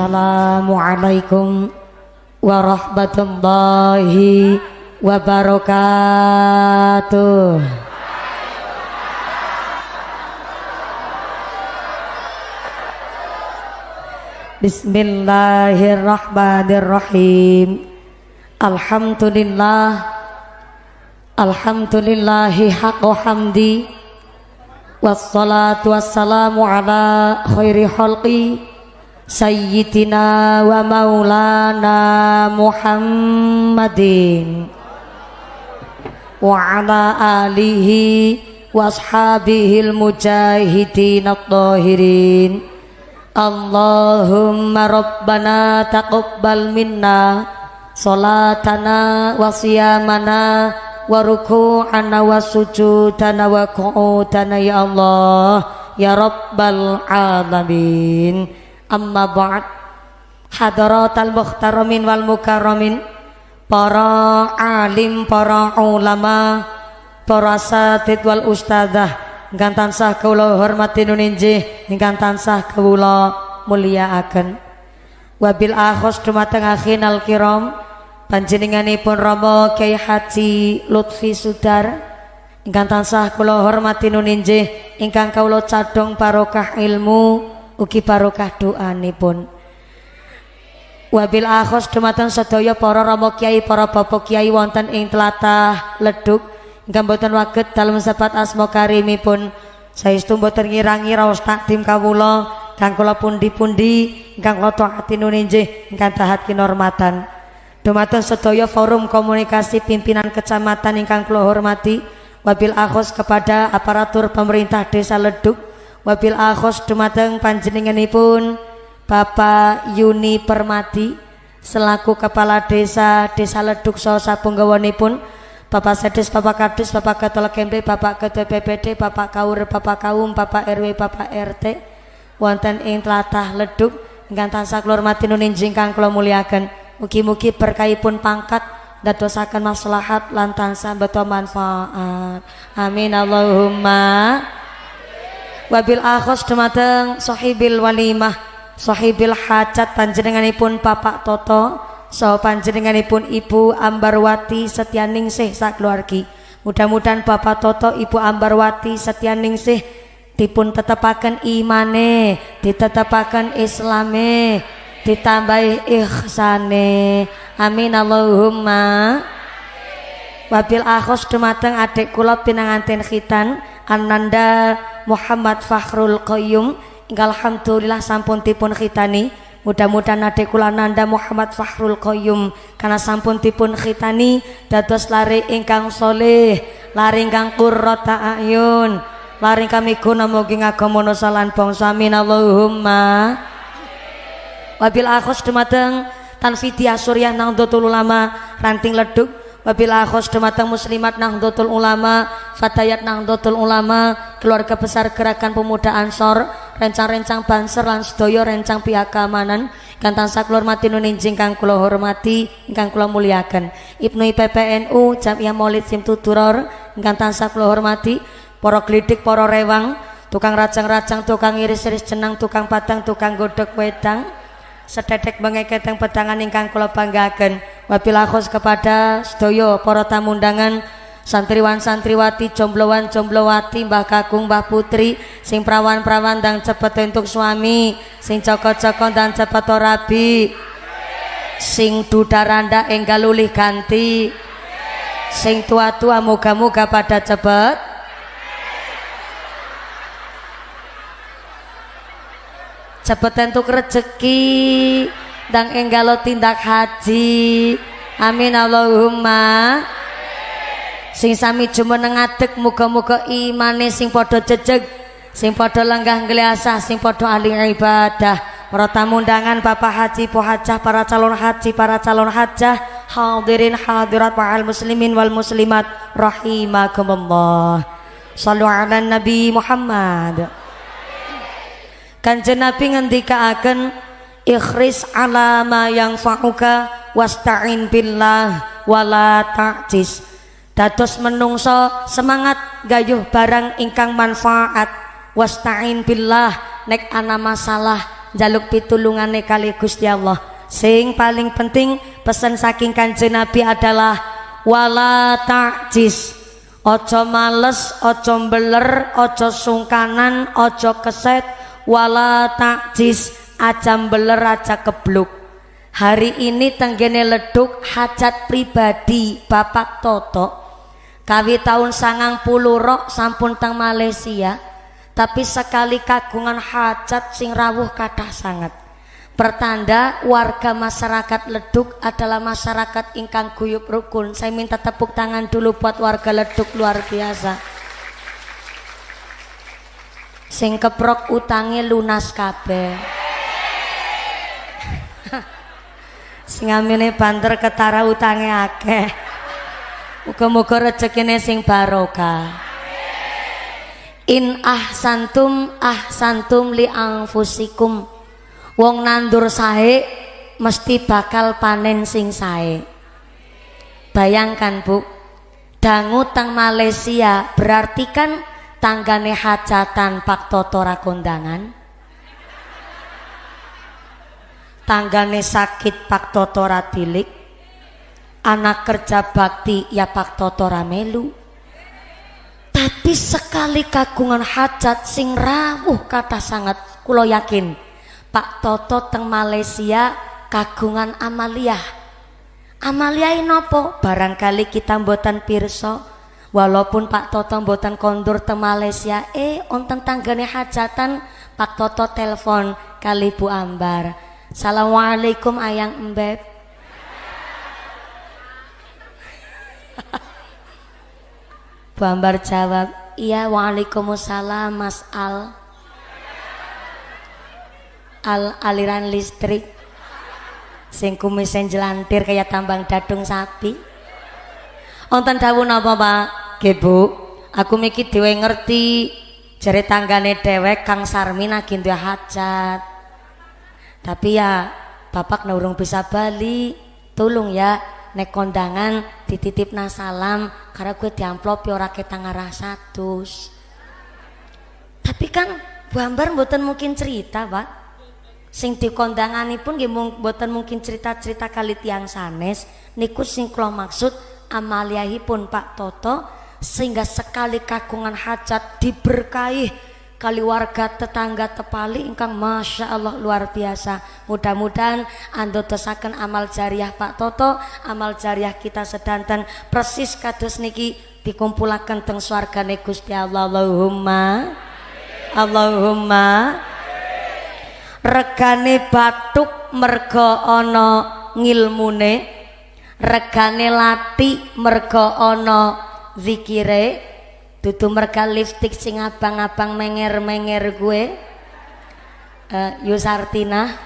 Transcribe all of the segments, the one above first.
Assalamualaikum warahmatullahi wabarakatuh. Bismillahirrahmanirrahim. Alhamdulillah. Alhamdulillahi haqqo hamdi. Wassalatu wassalamu ala khairi khalqi Sayyidina wa maulana Muhammadin. Wa ala alihi wa ashabihil mujahidin at-tahirin Allahumma rabbana taqabbal minna salatana wa siyamana wa ruku'ana wa sujudana amma ba'd. Hadaratal muhtaramin wal mukarramin. Para alim para ulama para satid wal ustadzah. Ingkang tansah kawula hormati nuninjih ingkang tansah kawula mulyakaken wabil akhos dumateng akhinal kiram panjenenganipun Rama Kyai Haji Lutfi Sudar. Ingkang tansah kula hormati nuninjih ingkang kawula cadhong barokah ilmu ugi barokah doanipun. Wabil akhos dumateng sedaya para rama kiai para bapak kiai wonten ing tlatah Leduk. Ingkang boten waget dalem sebat asma karimipun. Saestu boten ngirangi raos takdim kawula kang kula pundi-pundi ingkang kula taati nuninjih ingkang tahat kinormatan. Dumateng sedaya forum komunikasi pimpinan kecamatan ingkang kula hormati. Wabil akhos kepada aparatur pemerintah desa Leduk wabil akhos dumateng panjenenganipun Bapak Yuni Permati selaku kepala desa desa Leduk saha sapunggawanipun Bapak Sedis, Bapak Kadis, Bapak Ketua Kemri, Bapak Ketua PPD, Bapak Kaur, Bapak Kaum, Bapak RW, Bapak RT, wonten ing tlatah leduk ingkang tansah kula hormati nuninjing kang kula muliaken. Mugi-mugi berkahipun pangkat dadosaken maslahat lan tansah beto manfaat. Amin Allahumma. Wabil akhos dumateng sahibil walimah, sahibil hajat panjenenganipun Bapak Toto, so panjenenganipun Ibu Ambarwati Setyaningsih sakeluargi mudah-mudahan Bapak Toto Ibu Ambarwati Setyaningsih dipun tetepaken imane ditetepaken islame ditambahi ihsane. Amin Allahumma. Wabil akhos dumateng adik kula pinanganten khitan Ananda Muhammad Fakhrul Qayyum. Alhamdulillah sampun dipun khitani. Mudah-mudahan adik kula nanda Muhammad Fahrul Qayyum. Karena sampun dipun khitani dados lari ingkang soleh, lari ingkang qurrata ayun, lari kami guna mugi ngagamono salan bangsa. Amin. Allahumma. Wabil akhos dumateng Tanfidiah Suryah Nahdlatul Ulama ranting leduk wabil akhos dumateng muslimat Nahdlatul Ulama Fatayat Nahdlatul Ulama keluarga besar gerakan pemuda Ansor rencang-rencang banser lan sedaya rencang pihak keamanan kang tansah kula hormati nuninjing kang kula hormati ingkang kula muliakan Ibnu IPPNU Jamiah Maulid Simtuduror ingkang tansah kula hormati para glidik para rewang tukang racang-racang tukang iris-iris jenang tukang patang tukang godok wedang sededek mengeketeng pedangan ingkang kula banggaken. Wabil kepada sedaya para tamu undangan santriwan santriwati jomblowan jomblowati mbah kakung mbah putri sing prawan prawan dan cepet untuk suami sing coko coko dan cepet rabi sing dudaranda enggal lulih ganti sing tua-tua muga-muga pada cepet cepet untuk rezeki dan enggalo tindak haji. Amin Allahumma. Sing sami jumeneng ngadeg muga-muga imane sing padha jejeg sing padha lenggah ngliasah sing padha ahli ibadah. Para tamu undangan Bapak Haji Po Hajah para calon haji para calon hajah hadirin hadirat wa'al muslimin wal muslimat rahimakumullah. Sallu ala nabi Muhammad kanjeng nabi ngendikaaken ikhris ala ma yang fa'uka wasta'in billah wala ta'jis. Dados menungso semangat gayuh barang ingkang manfaat. Wasta'in billah nek ana masalah jaluk pitulungane kali Gusti Allah. Sing paling penting pesan saking kanjeng Nabi adalah wala ta'jis. Ojo males ojo beler ojo sungkanan ojo keset wala ta'jis aja beler aja kebluk hari ini tenggene leduk hajat pribadi Bapak Toto kawi tahun sangang puluh rok sampun teng Malaysia tapi sekali kagungan hajat sing rawuh kata sangat Pertanda warga masyarakat Leduk adalah masyarakat ingkang guyup rukun. Saya minta tepuk tangan dulu buat warga Leduk luar biasa. Sing keprok utangnya lunas kabeh. sing amine banter ketara utangnya akeh. Muga-muga rezekine sing barokah. In ahsantum ahsantum li anfusikum wong nandur sae mesti bakal panen sing sae bayangkan bu dangu teng Malaysia berarti kan tanggane hajatan Pak Toto kondangan tanggane sakit Pak Toto tilik anak kerja bakti ya Pak Toto melu tapi sekali kagungan hajat sing rawuh kata sangat kulo yakin Pak Toto teng Malaysia kagungan Amalia. Amalia nopo barangkali kita mboten pirso walaupun Pak Toto mboten kondur teng Malaysia eh onten tanggane hajatan Pak Toto telepon kali Bu Ambar. Assalamualaikum ayang embeb Bu Ambar jawab iya waalaikumsalam Mas Al. Al aliran listrik. Sing kumisen jelantir kayak tambang dadung sapi. Onten dawuh napa Pak nggih Bu. Aku mikir dhewe ngerti jare tanggane dewek Kang Sarmi lagi duwe hajat. Tapi ya bapak nurung bisa bali tolong ya nek kondangan dititip nasalam karena gue diamplop ya kita ngarah satu tapi kan Bu Ambar mboten mungkin cerita Pak. Sing pun nggih mboten mungkin cerita-cerita kali tiang sanes niku sing kula maksud amaliahipun Pak Toto sehingga sekali kagungan hajat diberkahi kali warga tetangga tepali ingkang Masya Allah luar biasa. Mudah-mudahan ando tesakan amal jariah Pak Toto amal jariah kita sedanten. Persis kados niki dikumpulakan teng swarga Gusti Allah. Allahumma Allahumma. Regane batuk merga ana ngilmune. Regane lati merga ana zikire dudu merga lipstik sing abang-abang menger-menger gue. Uh, Yusartina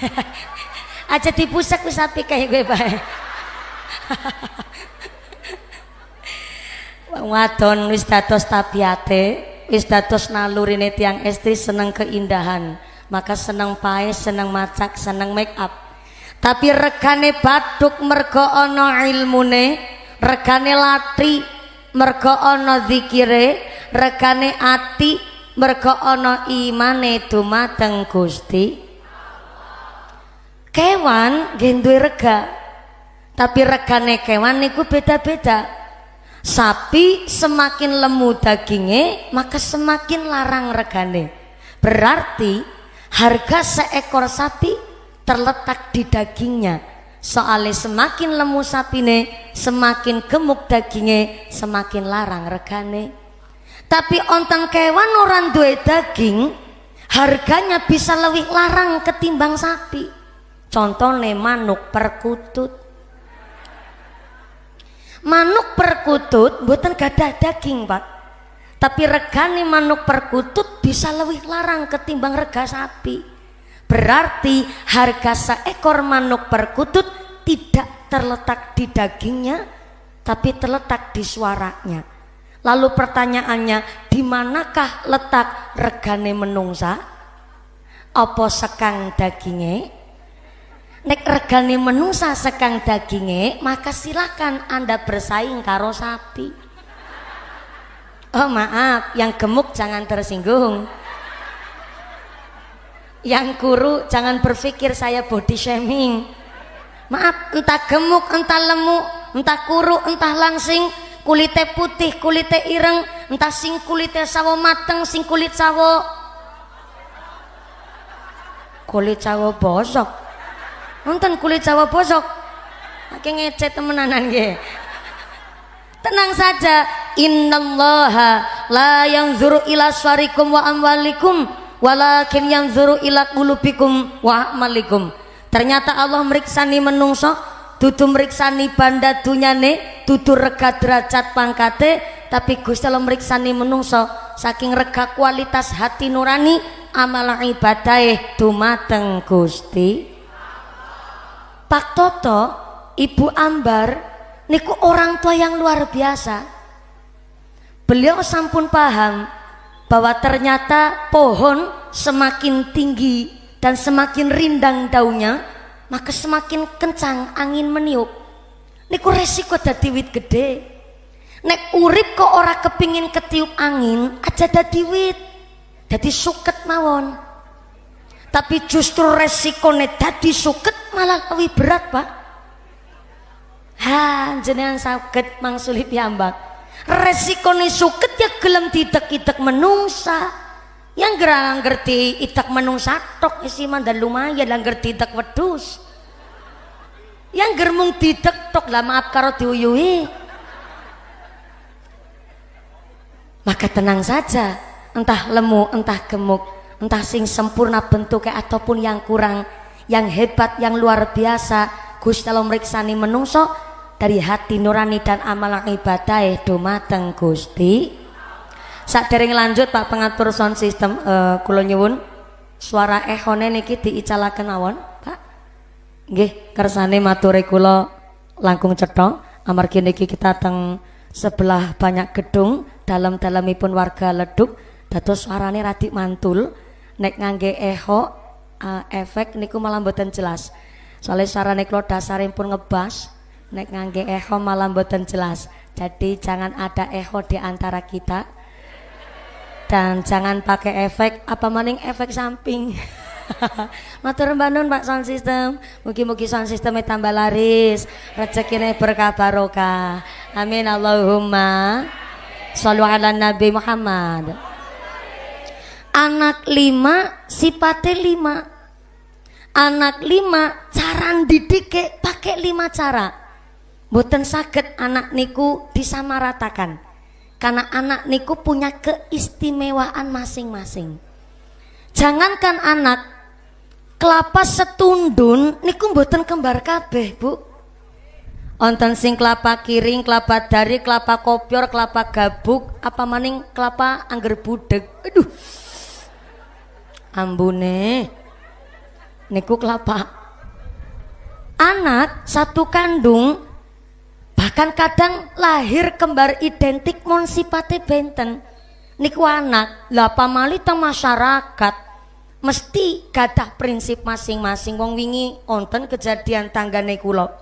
aja dipusek wis api kayak gue bae wadon wis dados tabiate wis dados nalurine tiang estri seneng keindahan. Maka seneng pae seneng macak seneng make up. Tapi regane batuk mergo ana ilmune regane latri mergo ana zikire regane ati mergo ana imane dumateng Gusti. Kewan gendue rega tapi regane kewan niku beda-beda. Sapi semakin lemu dagingnya maka semakin larang regane. Berarti harga seekor sapi terletak di dagingnya soalnya semakin lemu sapine semakin gemuk dagingnya semakin larang regane. Tapi onten kewan orang duwe daging harganya bisa lebih larang ketimbang sapi. Contohnya manuk perkutut. Manuk perkutut buatan gada daging pak. Tapi regani manuk perkutut bisa lebih larang ketimbang rega sapi berarti harga seekor manuk perkutut tidak terletak di dagingnya tapi terletak di suaranya. Lalu pertanyaannya di manakah letak regane menungsa? Apa sekang dagingnya? Nek regane menungsa sekang daginge maka silakan anda bersaing karo sapi. Oh maaf yang gemuk jangan tersinggung Yang kuru jangan berpikir saya body shaming. Maaf, entah gemuk, entah lemu, entah kuru, entah langsing, kulitnya putih, kulitnya ireng, entah sing kulitnya sawo mateng, sing kulit sawo kulit sawo bosok. Nonton kulit sawo bosok. Oke ngecet temenanan ge. Tenang saja, innallaha la yanzuru ila syarikum wa amwalikum walakin yanzuru ila qulubikum wa amalikum. Ternyata Allah meriksani menungso tutu meriksani banda dunyane tutu rega derajat pangkate tapi Gusti Allah meriksani menungso saking rega kualitas hati nurani amal ibadah dumateng Gusti. Pak Toto Ibu Ambar niku orang tua yang luar biasa. Beliau sampun paham bahwa ternyata pohon semakin tinggi dan semakin rindang daunnya maka semakin kencang angin meniup. Niku resiko dadi wit gede nek urip kok ora kepingin ketiup angin aja dadi wit dadi suket mawon. Tapi justru resiko nek dadi suket malah lebih berat pak. Ha jenengan sakit mangsuli piyambak resiko nih suket ya gelem didek-idek menungsa. Yang gerang ngerti itak menung satok isi dan lumayan lah ngerti itak wedus yang germung tidak tok lah maaf karo diuyui maka tenang saja entah lemu entah gemuk entah sing sempurna bentuknya ataupun yang kurang yang hebat yang luar biasa Gusti Allah meriksani menungso dari hati nurani dan amal ibadah dumateng Gusti. Saat dereng lanjut Pak pengatur sound system uh, kula nyuwun. Suara ehone niki diicalaken mawon Pak? Nggih kersane maturi langkung cetha. Amargi kita teng sebelah banyak gedung dalam-dalamipun warga leduk. Dados suarane radik mantul. Nek ngangge eho uh, efek niku malah mboten jelas. Soalnya suarane kula dasaripun ngebas nek ngangge eho malah mboten jelas. Jadi jangan ada eho di antara kita. Dan jangan pakai efek apa maning efek samping. Matur mbanun Pak sound system. Mugi-mugi sound systemnya tambah laris. Rezekine berkah barokah. Amin Allahumma. Sallu ala Nabi Muhammad. Anak lima sifatnya lima. Anak lima cara didik pakai lima cara boten sakit anak niku disamaratakan karena anak niku punya keistimewaan masing-masing. Jangankan anak kelapa setundun niku mboten kembar kabeh, Bu. Onten sing kelapa kiring, kelapa dari, kelapa kopior, kelapa gabuk, apa maning kelapa angger budek. Aduh. Ambune. Niku kelapa. Anak satu kandung bahkan kadang lahir kembar identik mon sipate benten. Niku anak lah pamali teng masyarakat. Mesti gadah prinsip masing-masing. Wong wingi onten kejadian tanggane kula.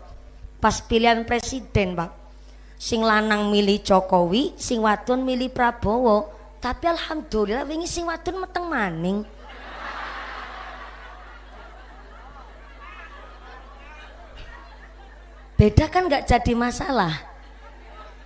Pas pilihan presiden Pak. Sing lanang milih Jokowi sing wadon milih Prabowo. Tapi alhamdulillah wingi sing wadon meteng maning beda kan nggak jadi masalah.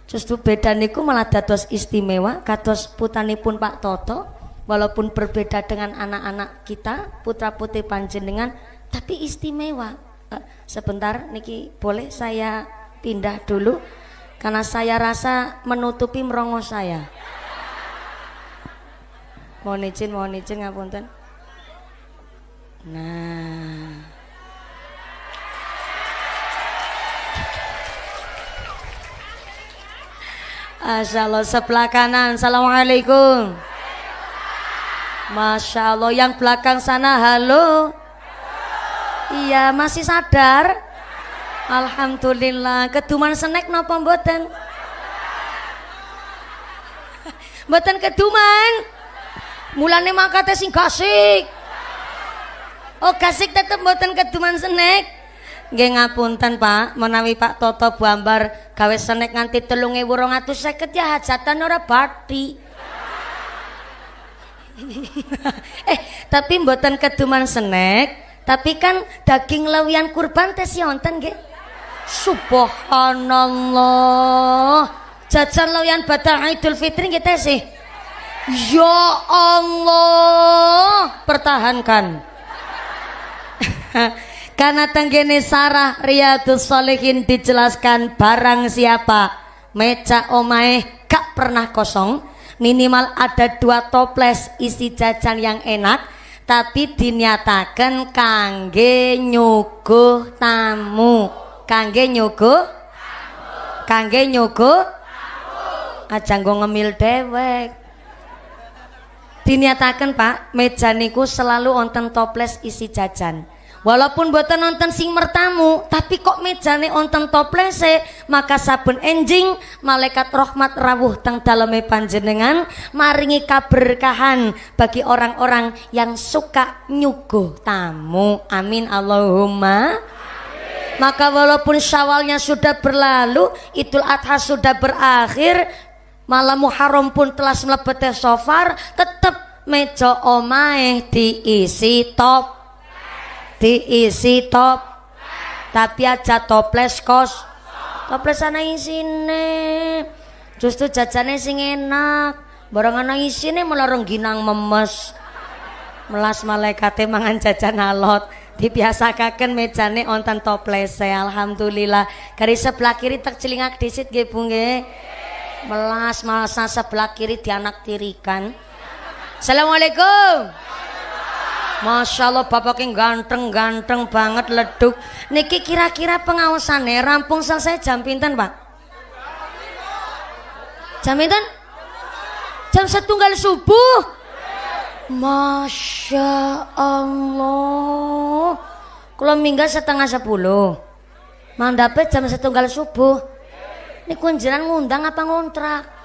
Justru beda niku malah dados istimewa kados putanipun Pak Toto walaupun berbeda dengan anak-anak kita putra putih panjenengan tapi istimewa. Uh, sebentar niki boleh saya pindah dulu karena saya rasa menutupi merongo saya. Mohon izin mohon izin ngapunten. Nah Masya Allah sebelah kanan. Assalamualaikum. Masya Allah yang belakang sana halo. Iya masih sadar? Alhamdulillah. Keduman senek nopo mboten? Mboten keduman? Mulane makate sing gasik. Oh gasik tetep mboten keduman senek Nggih ngapunten Pak, menawi Pak Toto Buambar gawe senek nganti 3250 ya hajatan ora bathi. eh, tapi mboten keduman snack, tapi kan daging lewian kurban tes wonten nggih. Subhanallah. Jajan lewian badal Idul Fitri nggih sih. Ya Allah, pertahankan. Karena tenggene Sarah Riyadus Solihin dijelaskan barang siapa meja omae gak pernah kosong minimal ada dua toples isi jajan yang enak tapi dinyatakan kangge nyuguh tamu. Kangge nyuguh? Kangge nyuguh? Aja nggo ngemil dewek dinyatakan pak meja niku selalu onten toples isi jajan Walaupun buatan nonton sing mertamu, tapi kok mejane onten toplese, maka sabun enjing malaikat rahmat rawuh teng daleme panjenengan maringi kaberkahan bagi orang-orang yang suka nyuguh tamu. Amin Allahumma. Maka walaupun syawalnya sudah berlalu, Idul Adha sudah berakhir, malam Muharram pun telah melebet sofar, tetap meja omae diisi top diisi top. Tapi aja toples kos. Toples ana isine justru jajane sing enak. Barang ana isine malah rengginang memes. Melas malaikate mangan jajan alot. Dibiasakaken mejane onten toples alhamdulillah. Kari sebelah kiri tak celingak disit nggih Bu nggih. Melas malas sebelah kiri dianak tirikan. Assalamualaikum Masya Allah yang ganteng-ganteng banget leduk Niki kira-kira pengawasannya rampung selesai jam pinten pak? Jam pinten? Jam setunggal subuh Masya Allah Kalau minggat setengah sepuluh Mandapnya jam setunggal subuh Ini kunjiran ngundang apa ngontrak?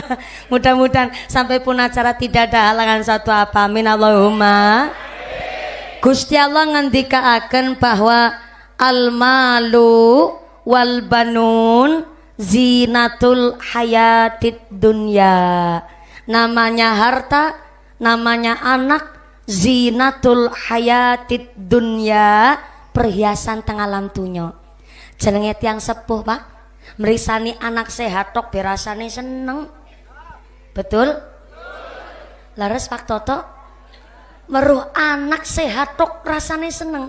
Mudah-mudahan sampai pun acara tidak ada halangan satu apa. Amin Allahumma. Gusti Allah ngendikaaken bahwa al malu wal banun zinatul hayatid dunya. Namanya harta, namanya anak, zinatul hayatid dunya, perhiasan tengah tunyo. Jenenge tiang sepuh, Pak. Merisani anak sehat tok berasane seneng Betul? Laras Pak Toto meruh anak sehat tok rasane seneng.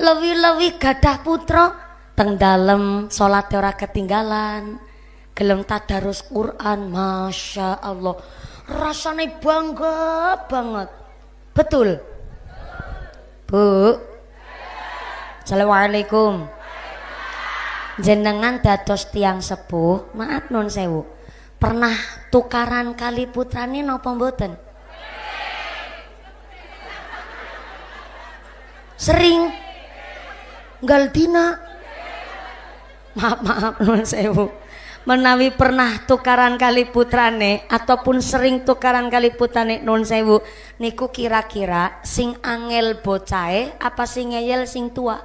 Lewi-lewi gadah putra teng dalem salat ora ketinggalan. Gelem tadarus Quran, Masya Allah. Rasane bangga banget. Betul? Bu. Assalamualaikum. Jenengan dados tiang sepuh, maaf non sewu pernah tukaran kali putrane napa mboten? Sering. Galdina maaf maaf nuwun sewu. Menawi pernah tukaran kali putrane ataupun sering tukaran kali putrane nun sewu niku kira-kira sing angel bocahe apa sing ngeyel sing tua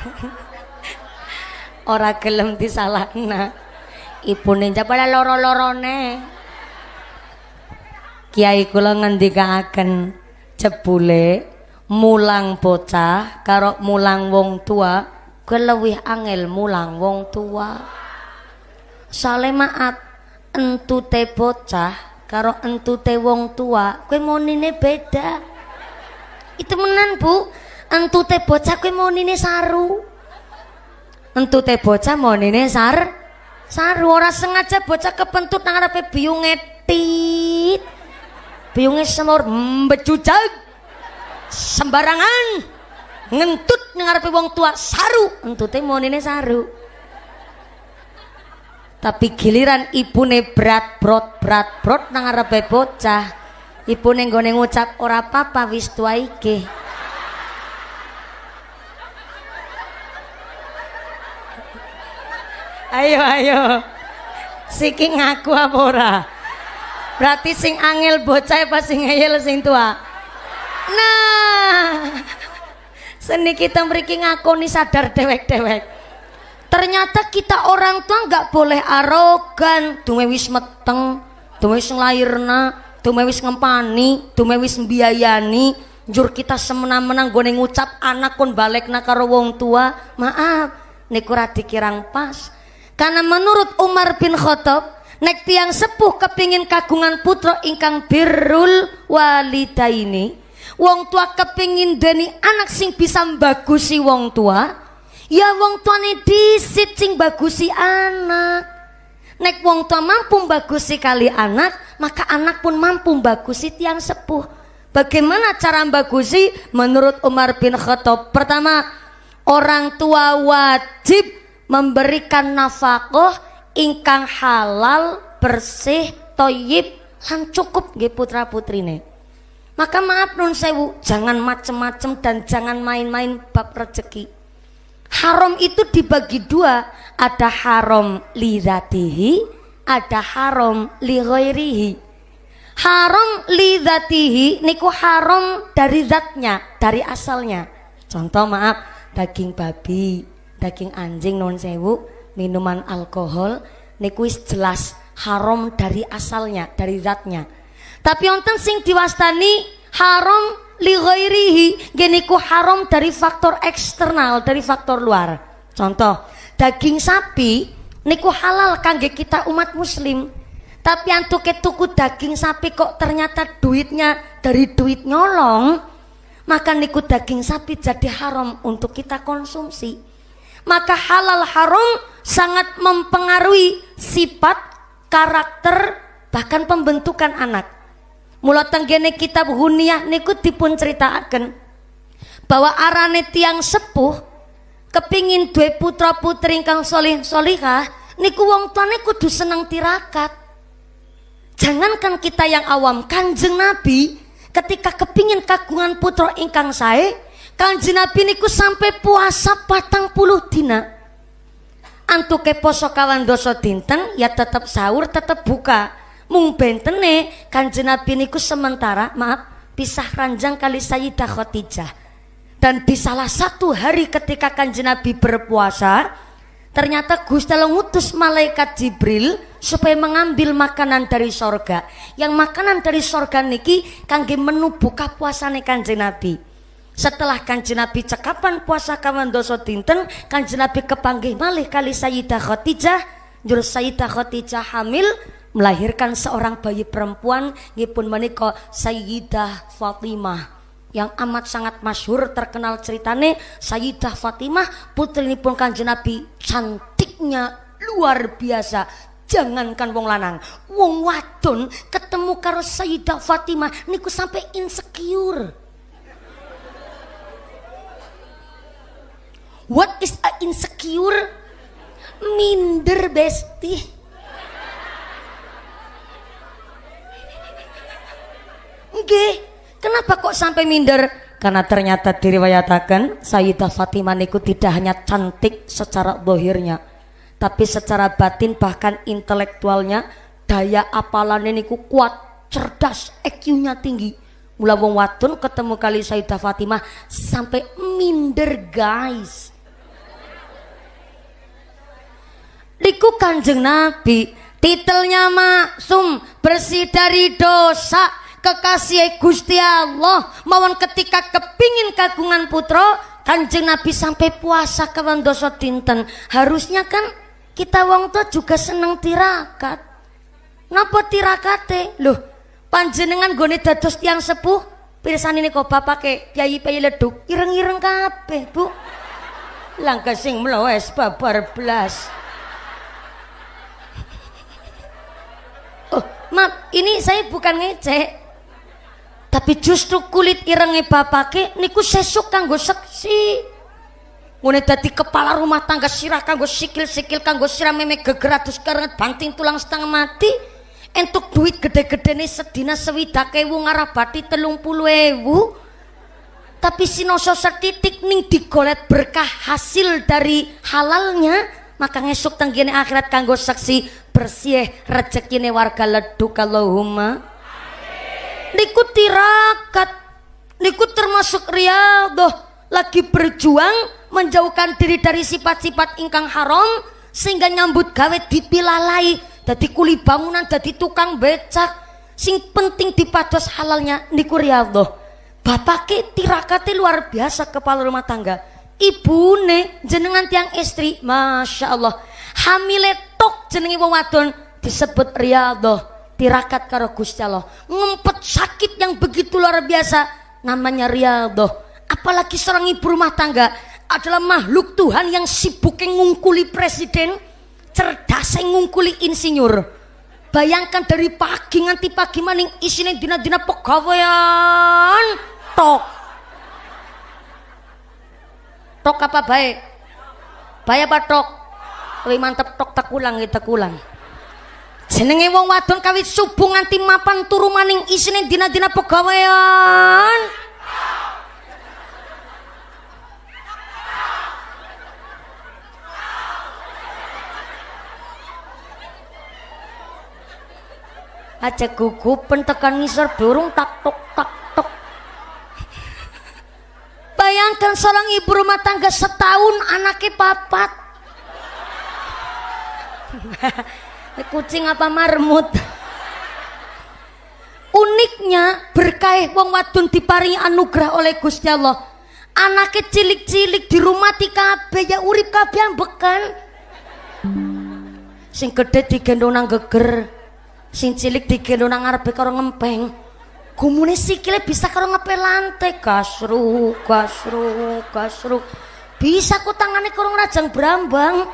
ora gelem disalahna. Ibune jabala loro-lorone. Kiai kula ngendikaaken jebule mulang bocah karo mulang wong tua kuwi luwih angel mulang wong tua. Sale maaf entute bocah karo entute wong tua kuwi monine beda. Itu menan Bu. Entute bocah kuwi monine saru entute bocah monine sar saru. Ora sengaja bocah kepentut nang arepe biyunge tit. Biyunge semur mbecujag sembarangan. Ngentut nang arepe wong tua saru. Entute monine saru. Tapi giliran ibune berat brot berat brot nang arepe bocah. Ibune nggone ngucap ora apa-apa wis tua iki ayo ayo. Siki ngaku apa ora? Berarti sing angel bocah apa sing ngeyel sing tua? Nah. Seni kita ngaku nih sadar dewek-dewek. Ternyata kita orang tua nggak boleh arogan. Duwe wis meteng duwe wis nglairna duwe wis ngempani duwe wis mbiayani. Jur kita semena-mena gue ngucap anak kon balik karo wong tua. Maaf niku ora dikirang pas karena menurut Umar bin Khattab nek tiang sepuh kepingin kagungan putra ingkang birrul walidaini wong tua kepingin deni anak sing bisa bagusi wong tua ya wong tuane disit sing bagusi anak. Nek wong tua mampu bagusi kali anak maka anak pun mampu bagusi tiang sepuh. Bagaimana cara bagusi menurut Umar bin Khattab pertama orang tua wajib memberikan nafkah ingkang halal bersih toyib lan cukup nggih putra putrine maka maaf nun sewu, jangan macem-macem dan jangan main-main bab rezeki. Haram itu dibagi dua, ada haram li zatihi, ada haram li ghairihi. Haram li zatihi niku haram dari zatnya, dari asalnya. Contoh maaf, daging babi, daging anjing non sewu, minuman alkohol niku jelas haram dari asalnya, dari zatnya. Tapi wonten sing diwastani haram li ghairihi geniku haram dari faktor eksternal dari faktor luar. Contoh daging sapi niku halal kangge kita umat muslim. Tapi antuk tuku daging sapi kok ternyata duitnya dari duit nyolong maka niku daging sapi jadi haram untuk kita konsumsi maka halal haram sangat mempengaruhi sifat karakter bahkan pembentukan anak Mula tenggene kitab Huniyah niku dipun ceritakan bahwa arane tiang sepuh kepingin duwe putra putri ingkang solih solihah niku wong tuane kudu seneng tirakat. Jangankan kita yang awam, kanjeng Nabi ketika kepingin kagungan putra ingkang sae, kanjeng Nabi niku sampai puasa patang puluh dina. Antuke poso kawan doso dinten ya tetap sahur tetap buka. Mung bentene kanjeng Nabi niku sementara maaf pisah ranjang kali Sayyidah Khadijah. Dan di salah satu hari ketika kanjeng Nabi berpuasa ternyata Gusti Allah ngutus malaikat Jibril supaya mengambil makanan dari sorga. Yang makanan dari sorga niki kangge menu buka puasa nih kanjeng Nabi setelah kanjeng Nabi cekapan puasa kawan doso dinten kanjeng Nabi kepanggih malih kali Sayyidah Khadijah. Jurus Sayyidah Khadijah hamil melahirkan seorang bayi perempuan ngipun menika Sayyidah Fatimah. Yang amat sangat masyhur terkenal ceritane Sayyidah Fatimah putri pun kanjeng Nabi cantiknya luar biasa. Jangankan wong lanang wong wadon ketemu karo Sayyidah Fatimah niku sampai insecure what is a insecure minder besti Nggih. Kenapa kok sampai minder? Karena ternyata diriwayatakan Sayyidah Fatimah niku tidak hanya cantik secara dohirnya, tapi secara batin bahkan intelektualnya daya apalannya niku kuat, cerdas, EQ-nya tinggi. Mula wong wadon ketemu kali Sayyidah Fatimah sampai minder guys. Niku Kanjeng Nabi, titelnya maksum, bersih dari dosa, kekasih Gusti Allah. Mawon ketika kepingin kagungan putra kanjeng Nabi sampai puasa kawan dosa dinten. Harusnya kan kita wong tua juga seneng tirakat. Napa tirakate? Loh panjenengan gone dados tiang sepuh? Pirsan ini kok bapak ke piayi piayi leduk ireng-ireng kabeh bu. Langkah sing babar blas maaf ini saya bukan ngecek. Tapi justru kulit irenge bapake niku sesuk kanggo seksi. Ngene dadi kepala rumah tangga sirah kanggo sikil-sikil kanggo sirah meme geger adus karenget banting tulang setengah mati. Entuk duit gede-gede nih sedina sewidak ewu ngarabati telung puluh ewu. Tapi sinoso setitik ning digolet berkah hasil dari halalnya maka ngesuk tenggine akhirat kanggo saksi bersih rezekine warga leduk Allahumma. Niku tirakat. Niku termasuk riadoh lagi berjuang menjauhkan diri dari sifat-sifat ingkang haram sehingga nyambut gawe dipilalai dadi kuli bangunan dadi tukang becak. Sing penting dipados halalnya niku riyadhah bapake tirakate luar biasa kepala rumah tangga ibune jenengan tiang istri. Masya Allah hamile tok jenenge wong disebut riyadhah. Tirakat karo Gusti Allah. Ngempet sakit yang begitu luar biasa. Namanya riyadhah. Apalagi seorang ibu rumah tangga. Adalah makhluk Tuhan yang sibuk ngungkuli presiden. Cerdas ngungkuli insinyur. Bayangkan dari pagi nganti pagi maning isine dina-dina pegawaian tok. Tok apa baik? Baik apa tok? Lebih mantep tok tak ulang ya tak ulang. Jenenge wong wadon kawit subuh nganti mapan turu maning isine dina-dina pegawaian. aja gugupen tekan ngisor burung tak tok tak bayangkan seorang ibu rumah tangga setahun anaknya papat. Kucing apa marmut? Uniknya berkah wong wadon diparingi anugerah oleh Gusti Allah. Anaknya cilik-cilik di rumah kabeh ya urip kabeh bekan sing gede digendong nang geger sing cilik digelo nang ngarepe karo ngempeng gumune sikile bisa karo ngepel lantai kasru kasru kasru bisa ku tangane karo rajang brambang.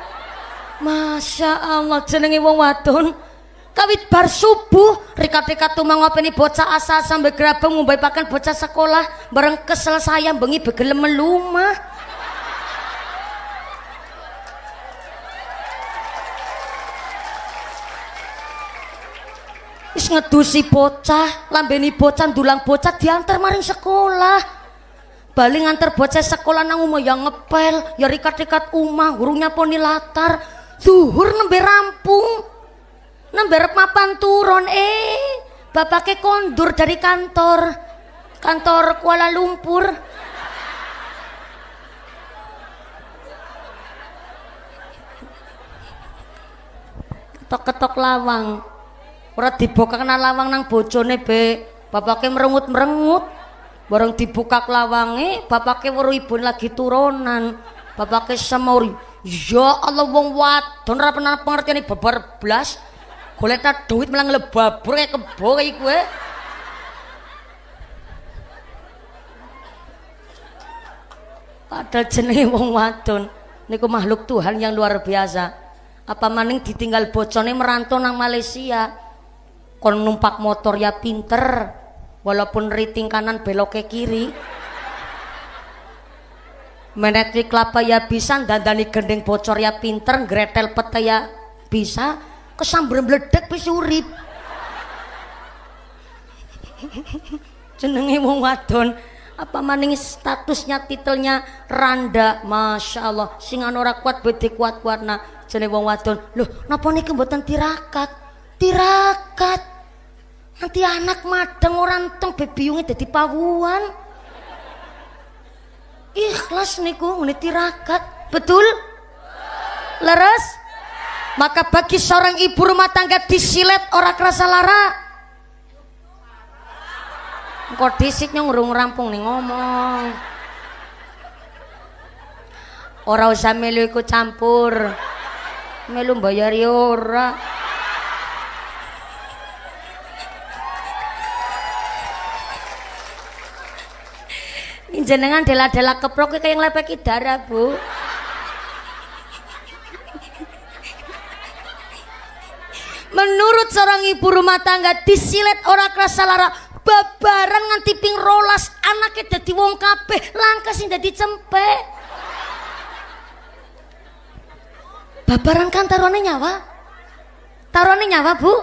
Masya Allah jenenge wong wadon. Kawit bar subuh rikat-rikat tumang ngopeni bocah asa sampai gerabang ngumbai pakan bocah sekolah bareng kesel saya bengi begelem melumah wis ngedusi bocah lambeni bocah dulang bocah diantar maring sekolah. Balik ngantar bocah sekolah nang umah yang ngepel ya rikat-rikat umah gurunya poni latar. Zuhur nembe rampung nembe mapan turun eh. Bapaknya kondur dari kantor kantor Kuala Lumpur. Ketok-ketok lawang ora dibuka kena lawang nang bojone be bapaknya merengut-merengut bareng dibuka lawange bapaknya weruh ibu lagi turunan. Bapaknya semur ya Allah wong wadon ora pernah pengertian babar blas. Golek duit malah nglebabur kayak kebo kayak gue padahal jenenge wong wadon niku makhluk Tuhan yang luar biasa. Apa maning ditinggal bocone merantau nang Malaysia kon numpak motor ya pinter walaupun riting kanan belok ke kiri menetri kelapa ya bisa dandani gendeng bocor ya pinter gretel peta ya bisa kesambar meledek wis urip. Jenenge wong wadon apa maning statusnya titelnya randa? Masya Allah sing ora kuat bede kuat kuat nah jenenge wong wadon loh napa niki mboten tirakat tirakat. Nanti anak madeng orang teng bebiungnya jadi pawuan. Ikhlas niku ngene tirakat. Betul? Leres? Maka bagi seorang ibu rumah tangga disilet orang kerasa lara. Kok disiknya ngurung rampung nih ngomong. Orang usah melu ikut campur. Melu bayar ora jenengan dela-dela keprok kayak yang lepeki darah bu. Menurut seorang ibu rumah tangga disilet orang kerasa lara babaran nganti ping rolas anaknya jadi wong kabeh langka sing jadi cempe babaran kan taruhannya nyawa? Taruhannya nyawa bu?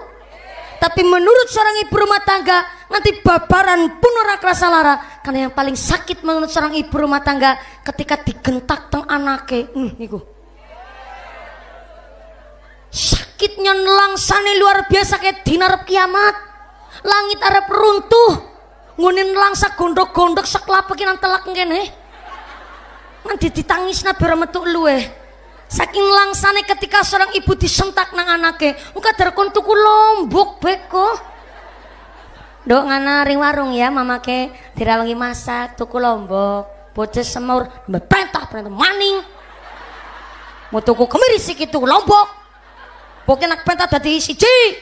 Tapi menurut seorang ibu rumah tangga nanti babaran pun ora kerasa lara. Karena yang paling sakit menurut seorang ibu rumah tangga ketika digentak teng anake. Hmm, niku. Sakitnya nelangsane luar biasa kayak dinar kiamat. Langit arep runtuh. Ngunin langsa gondok-gondok seklapekin telak ngene. Kan ditangis nabi metu luwe. Saking langsane ketika seorang ibu disentak nang anake muka terkon tuku lombok beko Dok ngana ring warung ya mama ke dirawangi masak tuku lombok bocah semur perintah perintah maning. Mau tuku kemiri sih itu lombok pokoknya nak perintah dari siji.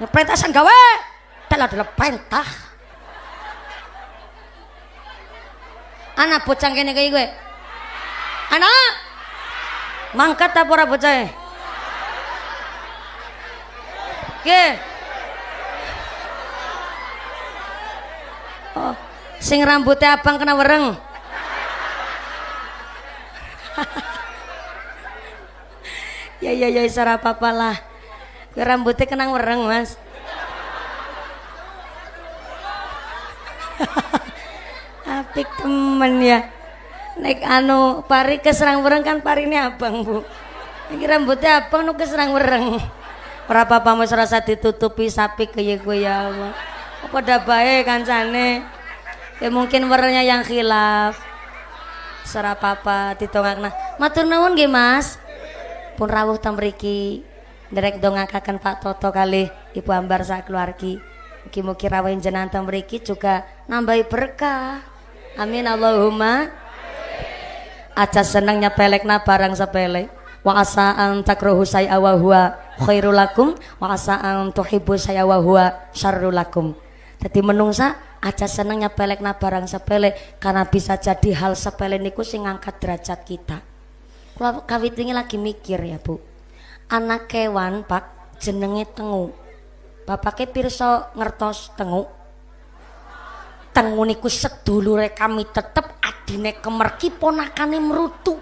Perintah sang gawe. Telah adalah perintah. Anak bocah kene kayak gue. Anak! Mangkat apa ora bocah ke oh sing rambutnya abang kena wereng. Ya ya ya isara apa lah. Rambutnya kena wereng mas. Apik temen ya. Naik anu pari keserang wereng kan pari ini abang bu. Ini rambutnya abang nu keserang wereng. Berapa pamu serasa ditutupi sapi kaya gue ya Allah pada baik kancane. Ya mungkin warnanya yang khilaf. Serap apa ditongakna. Matur nuwun nggih Mas. Pun rawuh tamriki derek Pak Toto kali Ibu Ambar sak keluargi. Mugi-mugi rawuh jenengan tamriki juga nambahi berkah. Amin Allahumma. Aja senengnya pelekna barang sepele. Wa asa an takruhu say'a wa huwa wa asa an tuhibbu say'a wa huwa jadi menungsa aja senengnya pelek na barang sepele karena bisa jadi hal sepele niku sing ngangkat derajat kita. Kalau kawit ini lagi mikir ya bu, anak kewan pak jenenge tengu. Bapaknya pirsa ngertos tengu. Tengu niku sedulure kami tetep adine kemerki ponakane merutu.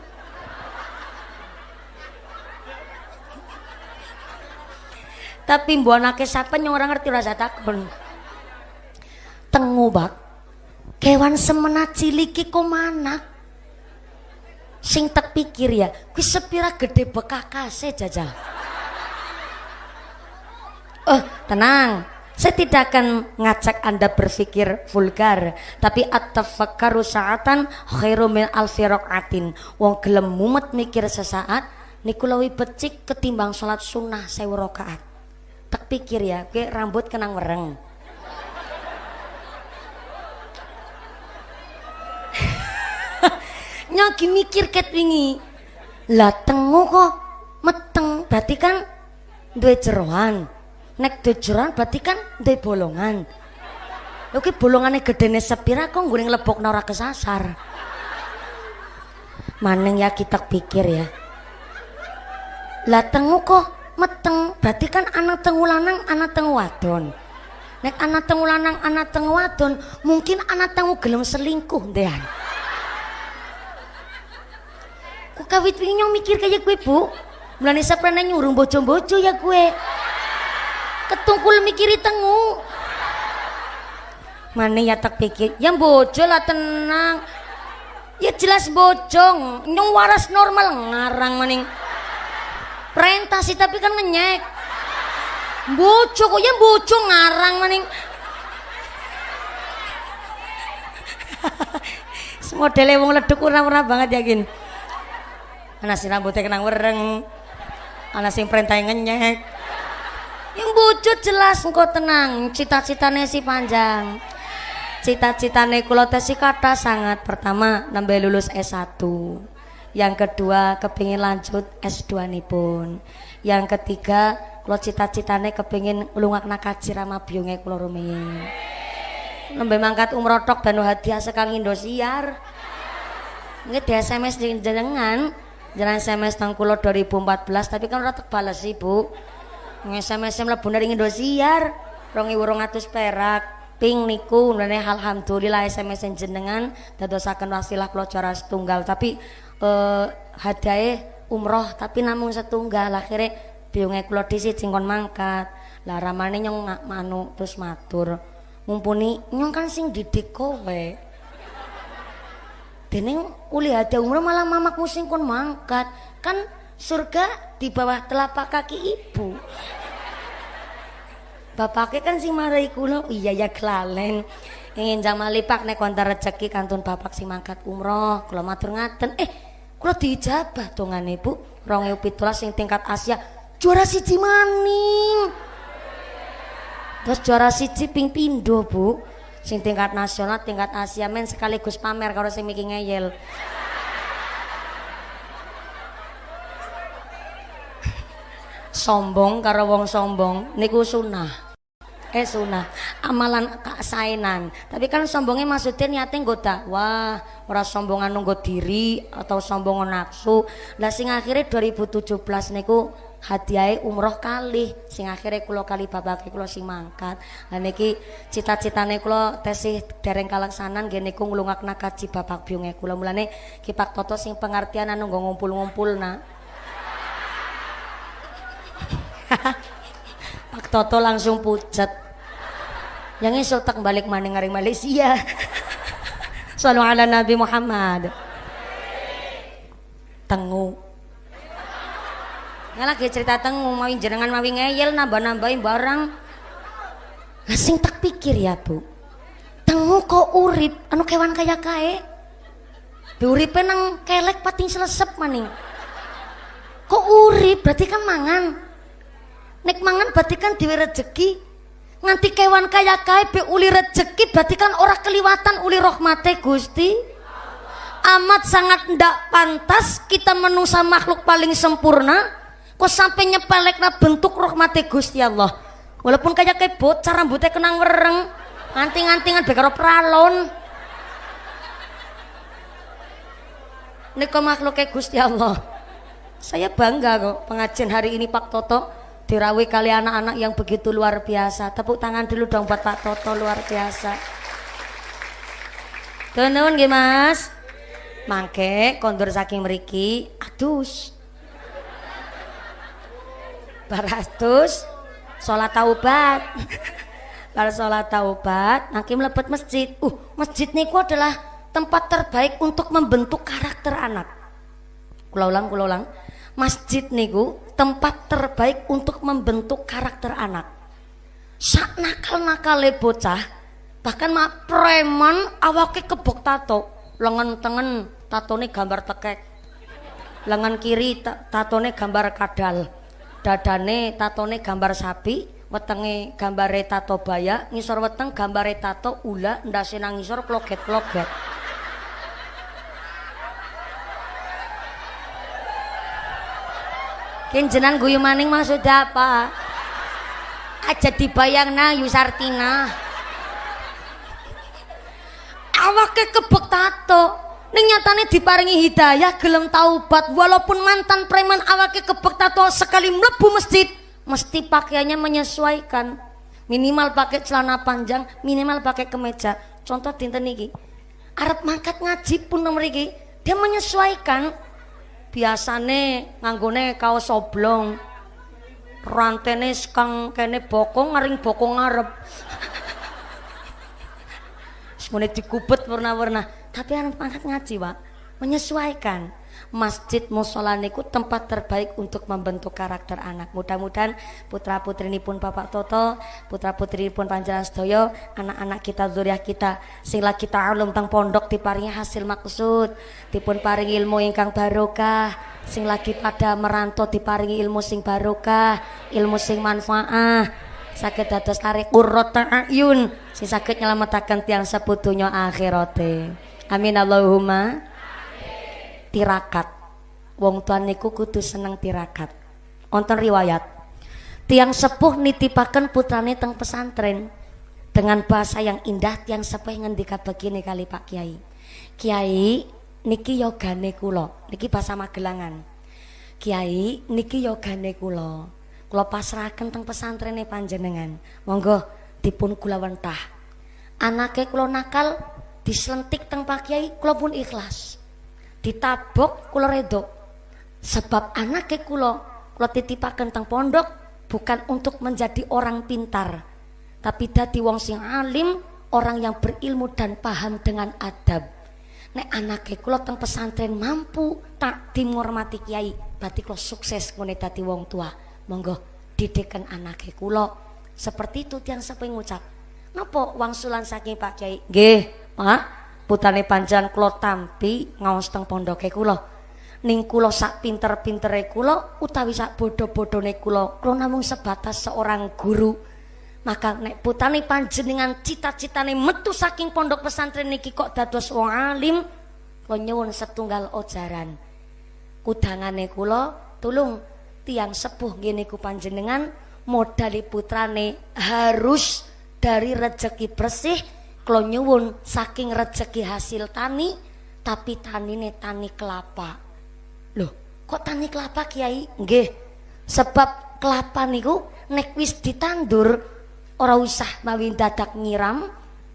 Tapi mbok anake sapa nyong ora ngerti rasa takon tengu bak kewan semena ciliki mana sing tak pikir ya kuwi sepira gede bekakase jajal. Oh tenang. Saya tidak akan ngajak anda berpikir vulgar tapi at-tafakkaru sa'atan khairu min alfi raqatin wong gelem mumet mikir sesaat niku luwih becik ketimbang salat sunnah sewu rakaat. Tak pikir ya kuwi rambut kenang wereng nyagi mikir ket wingi. Lah tengu kok? Meteng berarti kan duwe jeroan. Nek duwe jeroan berarti kan duwe bolongan. Oke bolongannya gedene sepira kok gue ngelebok ora kesasar? Maneng ya kita pikir ya. Lah tengu kok meteng berarti kan anak tengu lanang anak tengu wadon. Nek anak tengu lanang anak tengu wadon mungkin anak tengu gelem selingkuh deh Kok kawit nyong mikir kayak gue bu? Mulane pernah nyurung bojo-bojo ya gue. Ketungkul mikiri tengu. Mana ya tak pikir, yang bojo lah tenang. Ya jelas bojong, nyong waras normal ngarang maning. Prentasi tapi kan ngenyek. Bojo kok ya bojo ngarang maning. Modele wong leduk ora-ora banget yakin anak si rambutnya kenang wereng? Anak sing perintah ngenyek? Yang bujut jelas engkau tenang. Cita-citanya si panjang. Cita-citanya kula si kata sangat pertama nambah lulus S1 yang kedua kepingin lanjut S2 nih pun yang ketiga kula cita-citanya kepingin ngelungak nakaji rama biungnya kula rumiyin. Mangkat umroh tok dan hadiah sekang Indosiar. Ini di SMS jenengan jalan SMS tang kulo 2014 tapi kan ora tak balas ibu SMS mlebu dari Indosiar 2200 perak. Ping niku nene alhamdulillah SMS jenengan dadosaken wasilah kula cara setunggal. Tapi eh hadiah umroh tapi namun setunggal. Akhirnya biungnya kulo disi cingkon mangkat. Lah ramane nyong manu terus matur. Mumpuni nyong kan sing didik kowe Dening uli ada umroh malah mamakmu sing kon mangkat. Kan surga di bawah telapak kaki ibu. Bapaknya kan sing marai kulo, iya ya kelalen. ingin jang malipak nek kontar rezeki kantun bapak sing mangkat umroh kula matur ngaten eh kula dijabah dongane Bu 2017 sing tingkat Asia juara siji maning terus juara siji ping pindo Bu sing tingkat nasional tingkat Asia men sekaligus pamer kalau sing mikir ngeyel. Sombong karo wong sombong niku sunah. Eh sunah. Amalan sainan tapi kan sombongnya maksudnya niatnya nggoda wah ora sombongan nunggu diri atau sombong nafsu. Lah sing akhirnya 2017 niku hadiah umroh kali sing akhirnya kulo kali bapak kulo sing mangkat dan niki cita-citane kulo tesih dereng kalaksanan gini ku ngelungak kaji bapak biungnya kulo mulane kipak toto sing pengertian anu ngumpul-ngumpul na Pak Toto langsung pucat. Yang tak balik maning ngaring Malaysia. Salam ala Nabi Muhammad. Tengu. Lagi cerita tengu, mau jenengan mau ngeyel nambah-nambahin barang. Ngasing tak pikir ya bu. Tengu kok urip, anu kewan kaya kae. Uripe nang kelek pating selesep maning. Kok urip berarti kan mangan. Nek mangan berarti kan diwe rezeki. Nganti kewan kaya kae be uli rezeki berarti kan ora keliwatan uli rahmate Gusti. Amat sangat ndak pantas kita menusa makhluk paling sempurna kok sampai nyepelekna bentuk rahmate Gusti Allah. Walaupun kaya kayak bocah rambutnya kenang wereng, nganting-ngantingan bekaro pralon. Nika makhluk kayak Gusti Allah. Saya bangga kok pengajian hari ini Pak Toto. Dirawi kali anak-anak yang begitu luar biasa. Tepuk tangan dulu dong buat Pak Toto luar biasa. Teman-teman mas? Mangke kondur saking meriki adus baratus sholat taubat. Kalau sholat taubat nanti melepet masjid. Uh masjid niku adalah tempat terbaik untuk membentuk karakter anak. Ulang kulau ulang. Masjid niku tempat terbaik untuk membentuk karakter anak. Sak nakal le bocah bahkan mak preman awake kebok tato. Lengan tengen tatone gambar tekek. Lengan kiri tatone gambar kadal dadane tatone gambar sapi wetenge gambare tato baya ngisor weteng gambare tato ula ndase nang ngisor kloget-kloget Kenjenan guyu maning maksud apa? Aja dibayang na Yusartina. Awake kebek tato. Ning nyatane diparingi hidayah gelem taubat walaupun mantan preman awake kebek sekali mlebu masjid mesti pakaiannya menyesuaikan. Minimal pakai celana panjang, minimal pakai kemeja. Contoh dinten niki. Arab mangkat ngaji pun mriki, dia menyesuaikan biasane nganggone kaos oblong rantene kang kene bokong ngaring bokong ngarep semuanya dikubet warna-warna tapi anak pangkat ngaji pak menyesuaikan. Masjid musola niku tempat terbaik untuk membentuk karakter anak. Mudah-mudahan putra putri ini pun bapak Toto putra putri pun panjalan sedoyo anak-anak kita zuriah kita sing lagi ta'alum tang pondok diparingi hasil maksud dipun paringi ilmu ingkang barokah sing lagi pada merantau diparingi ilmu sing barokah ilmu sing manfaah. Sakit dados tarik urrot ayun sing sakit nyelamatakan tiang seputunya akhirate amin Allahumma. Tirakat. Wong tuan niku kudu seneng tirakat. Onten riwayat. Tiang sepuh nitipaken putrane teng pesantren. Dengan bahasa yang indah tiang sepuh ngendika begini kali Pak Kiai. Kiai niki yogane kulo niki bahasa Magelangan. Kiai niki yogane kulo kulo pasrahaken teng pesantren panjenengan. Monggo dipun kula wentah. Anake kulo nakal diselentik teng Pak Kiai kulo pun ikhlas. Ditabok kula redo sebab anaknya kula kula titipaken teng pondok bukan untuk menjadi orang pintar tapi dadi wong sing alim orang yang berilmu dan paham dengan adab. Nek anaknya kula teng pesantren mampu tak dimormati kiai berarti kula sukses ngene dadi wong tua. Monggo didikan anaknya kula. Seperti itu yang sampai ngucap. Napa wangsulan saking Pak Kiai? Nggih Pak putane panjenengan kula tampi ngaos teng pondoke kula. Ning kula sak pinter-pintere kula utawi sak bodho-bodhone kula kula namung sebatas seorang guru. Maka nek putane panjenengan cita-citane metu saking pondok pesantren niki kok dados wong alim kula nyuwun setunggal ojaran kudangane kula tulung tiang sepuh ngene ku panjenengan modali putrane harus dari rezeki bersih kula nyuwun saking rezeki hasil tani tapi tanine tani kelapa. Loh kok tani kelapa kiai? Nggih. Sebab kelapa niku nek wis ditandur ora usah mawi dadak ngiram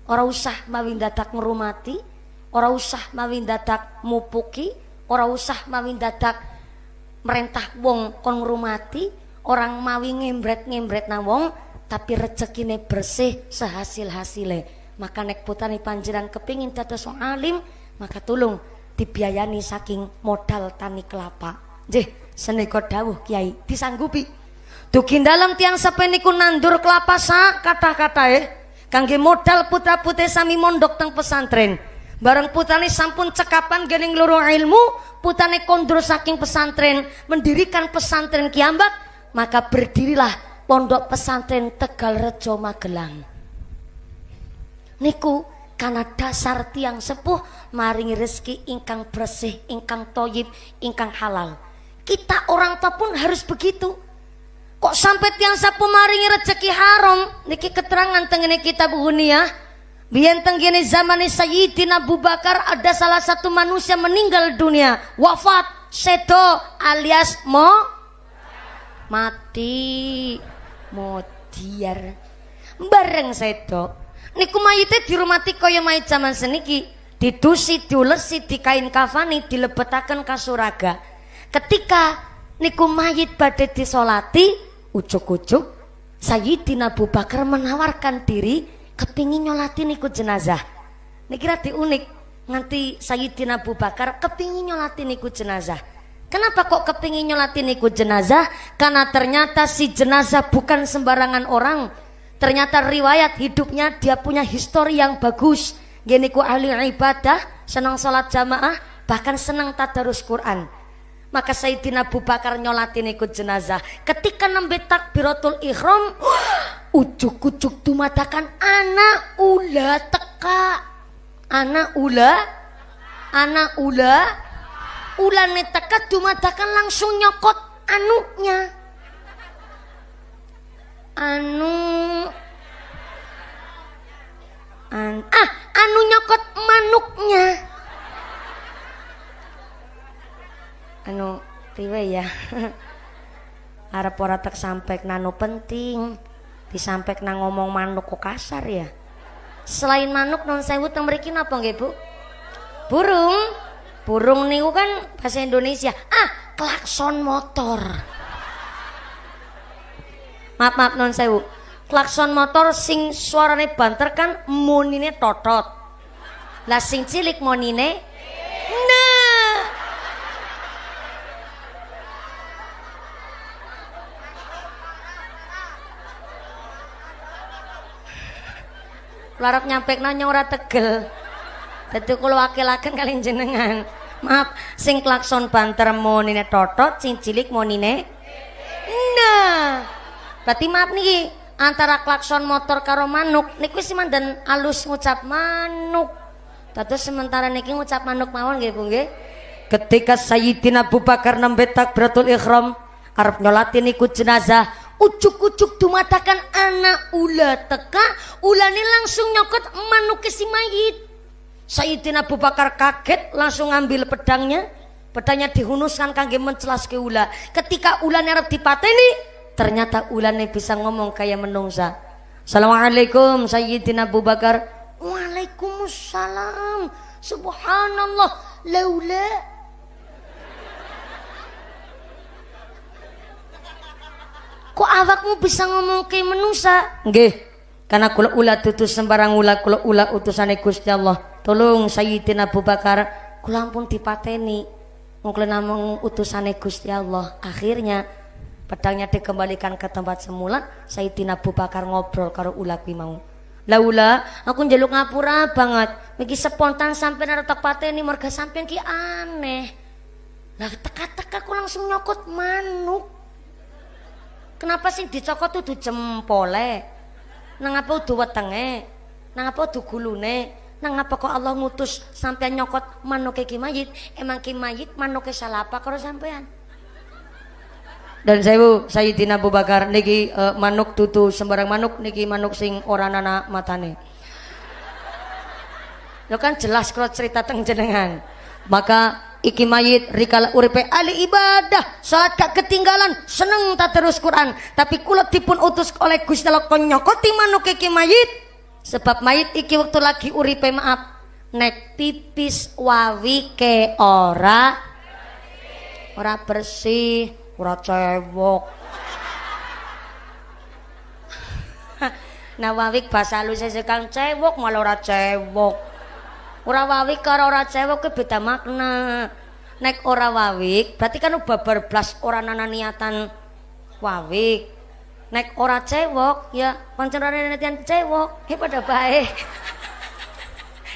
ora usah mawi dadak ngrumati ora usah mawi dadak mupuki ora usah mawi dadak merentah wong kon ngrumati orang mawi ngembret-ngembret nang wong tapi rezekine bersih sehasil hasile maka nek putani panjeran kepingin dados alim maka tulung dibiayani saking modal tani kelapa nggih senika dawuh kiai disanggupi Dugi dalam tiang sepeniku nandur kelapa sa kata-kata eh. Kangge modal putra putih sami mondok teng pesantren. Bareng putane sampun cekapan gening loro ilmu, putane kondur saking pesantren, mendirikan pesantren kiambak, maka berdirilah pondok pesantren Tegal Rejo Magelang. Niku karena dasar tiang sepuh maringi rezeki ingkang bersih, ingkang toyib, ingkang halal. Kita orang tua pun harus begitu. Kok sampai tiang sapu maringi rezeki haram? Niki keterangan tengene kitab ya. Biar tenggene zaman Sayyidina Abu Bakar ada salah satu manusia meninggal dunia, wafat, sedo alias mo mati modiar bareng sedo niku mayite dirumati kaya mayit zaman seniki. Didusi diulesi di kain kafani dilebetaken kasuraga. Ketika niku mayit badhe disolati ucuk-ucuk Sayyidina Abu Bakar menawarkan diri kepingin nyolatin ikut jenazah. Ini kira unik nanti Sayyidina Abu Bakar kepingin nyolatin ikut jenazah. Kenapa kok kepingin nyolatin ikut jenazah? Karena ternyata si jenazah bukan sembarangan orang ternyata riwayat hidupnya dia punya histori yang bagus. Gini ku ahli ibadah senang sholat jamaah bahkan senang tadarus Quran. Maka Sayyidina Abu Bakar nyolatin ikut jenazah. Ketika nembe takbiratul ihram ujuk-ujuk dumadakan anak ula teka anak ula anak ula ulane teka dumadakan langsung nyokot anunya anu. An ah anu nyokot manuknya. Anu priwe ya. Arep ora tak sampai nano penting disampek nang ngomong manuk kok kasar ya. Selain manuk non sewu teng mriki napa nggih Bu? Burung. Burung niku kan bahasa Indonesia. Ah klakson motor maaf maaf non sewu. Klakson motor sing suarane banter kan monine totot. Lah sing cilik monine nah larap nyampe nanya ora tegel. Dadi kula wakilaken kalian jenengan. Maaf sing klakson banter monine totot sing cilik monine nah berarti maaf nih antara klakson motor karo manuk niku wis mandan alus ngucap manuk. Tatus sementara niki ngucap manuk mawon nggih Bu nggih. Ketika Sayyidina Abu Bakar nembe takbiratul ihram arep nyolatin ikut jenazah ucuk-ucuk dumatakan anak ula teka ulane langsung nyokot manuk si mayit. Sayyidina Abu Bakar kaget langsung ngambil pedangnya. Pedangnya dihunuskan kangge mencelas ke ula. Ketika ulane arep dipateni ternyata ulane bisa ngomong kayak menungsa. Assalamualaikum Sayyidina Abu Bakar. Waalaikumsalam. Subhanallah. Laula. Kok awakmu bisa ngomong ke manusia nggih. Karena kula ula tutus sembarang ula kula ula utusane Gusti Allah. Tolong Sayyidina Abu Bakar. Kula ampun dipateni. Mungkin namung utusane Gusti Allah. Akhirnya pedangnya dikembalikan ke tempat semula Sayyidina Abu Bakar ngobrol karo ula kuwi mau Laula aku njaluk ngapura banget. Iki spontan sampai nara ini marga sampean ki aneh. Lah teka-teka aku langsung nyokot manuk. Kenapa sih dicokot tuh jempole? Nang apa udah wetenge? Nang apa udah gulune? Nang apa kok Allah ngutus sampean nyokot manuk ki mayit? Emang ki mayit manuk salah apa kalau sampean? Dan saya Sayyidina Abu Bakar niki uh, manuk tutu sembarang manuk niki manuk sing ora nana matane. Lo kan jelas kalau cerita teng jenengan. Maka iki mayit rikala uripe ali ibadah salat gak ketinggalan seneng tak terus Quran. Tapi kula dipun utus oleh Gusti Allah konyokoti manuk iki mayit? Sebab mayit iki waktu lagi uripe maaf nek pipis wawi ke ora ora bersih ora cewok nah wawik bahasa halus sekang cewok malah ora cewok ora wawik karo ora cewok ke beda makna. Nek ora wawik berarti kan babar blas ora nana niatan wawik. Nek ora cewok ya pancen ora niatan cewok ya pada baik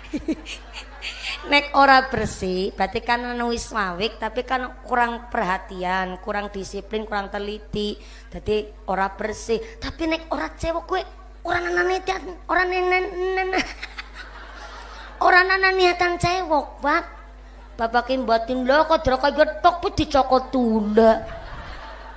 nek ora bersih berarti kan wis mawik tapi kan kurang perhatian kurang disiplin kurang teliti. Jadi ora bersih. Tapi nek ora cewek kue orang nana niatan orang nenen orang nana niatan cewek pak bapak batin lo kok kau getok pun dicokot tunda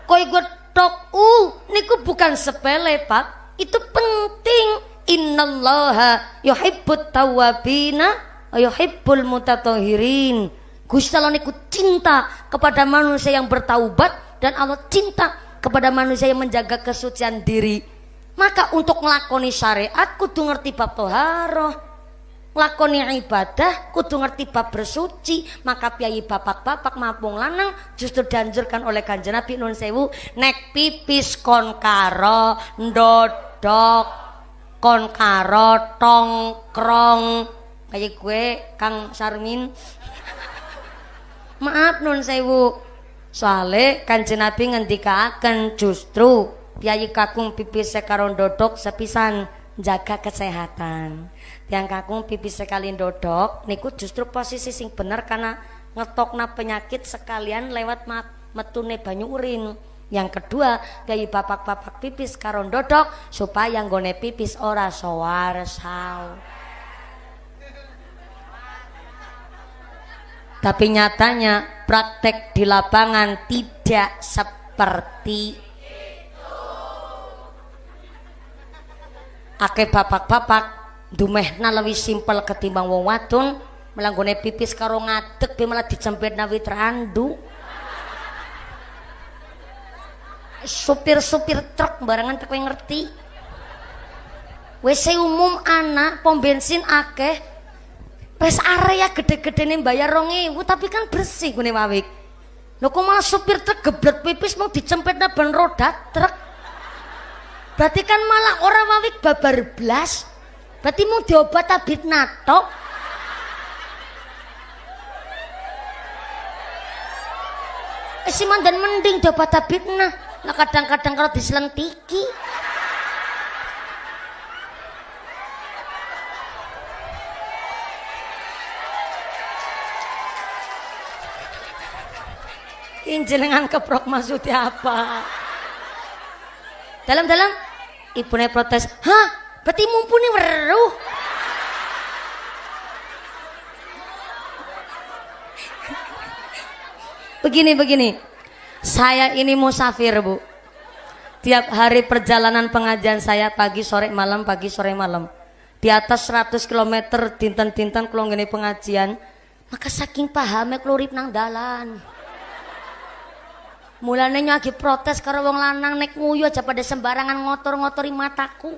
kau getok uh niku bukan sepele pak itu penting. Innallaha yuhibbut tawabina ayuhibbul mutatahirin Gusti Allah niku cinta kepada manusia yang bertaubat dan Allah cinta kepada manusia yang menjaga kesucian diri. Maka untuk ngelakoni syariat kudu ngerti bab toharoh. Lakoni ibadah kudu ngerti bab bersuci. Maka piyayi bapak-bapak mapung lanang justru dianjurkan oleh kanjeng Nabi nun sewu nek pipis kon karo ndodok kon karo tongkrong kayak gue Kang Sarmin. Maaf nun sewu. Soale kanjeng Nabi ngendikaken justru piyayi kakung pipis sekaron dodok sepisan jaga kesehatan. Yang kakung pipis sekali dodok niku justru posisi sing bener karena ngetokna penyakit sekalian lewat metune banyu urin. Yang kedua piyayi bapak-bapak pipis karon dodok supaya nggone pipis ora sowar saw Tapi nyatanya praktek di lapangan tidak seperti. Ake bapak-bapak dumehna lebih simpel ketimbang wong wadon melanggone pipis karo ngadeg be malah dicempet nawi randu. Supir-supir truk barangan tak ngerti. WC umum anak pom bensin akeh Wes area gede-gede nih bayar rongi, tapi kan bersih gue wawik. Lo kok malah supir truk geblet pipis mau dicempet ban roda truk. Berarti kan malah orang wawik babar blas. Berarti mau diobat tabit nato. Eh si mandan mending diobat tabit nah. Nah kadang-kadang kalau diselentiki. Jenengan keprok maksudnya apa? Dalam-dalam ibunya protes hah? Berarti mumpuni weruh. Begini begini. Saya ini musafir bu. Tiap hari perjalanan pengajian saya pagi sore malam pagi sore malam. Di atas 100 km tintan-tintan kalau pengajian maka saking pahamnya kelurip nang dalan Mulane nyagi protes karo wong lanang nek nguyu aja pada sembarangan ngotor-ngotori mataku.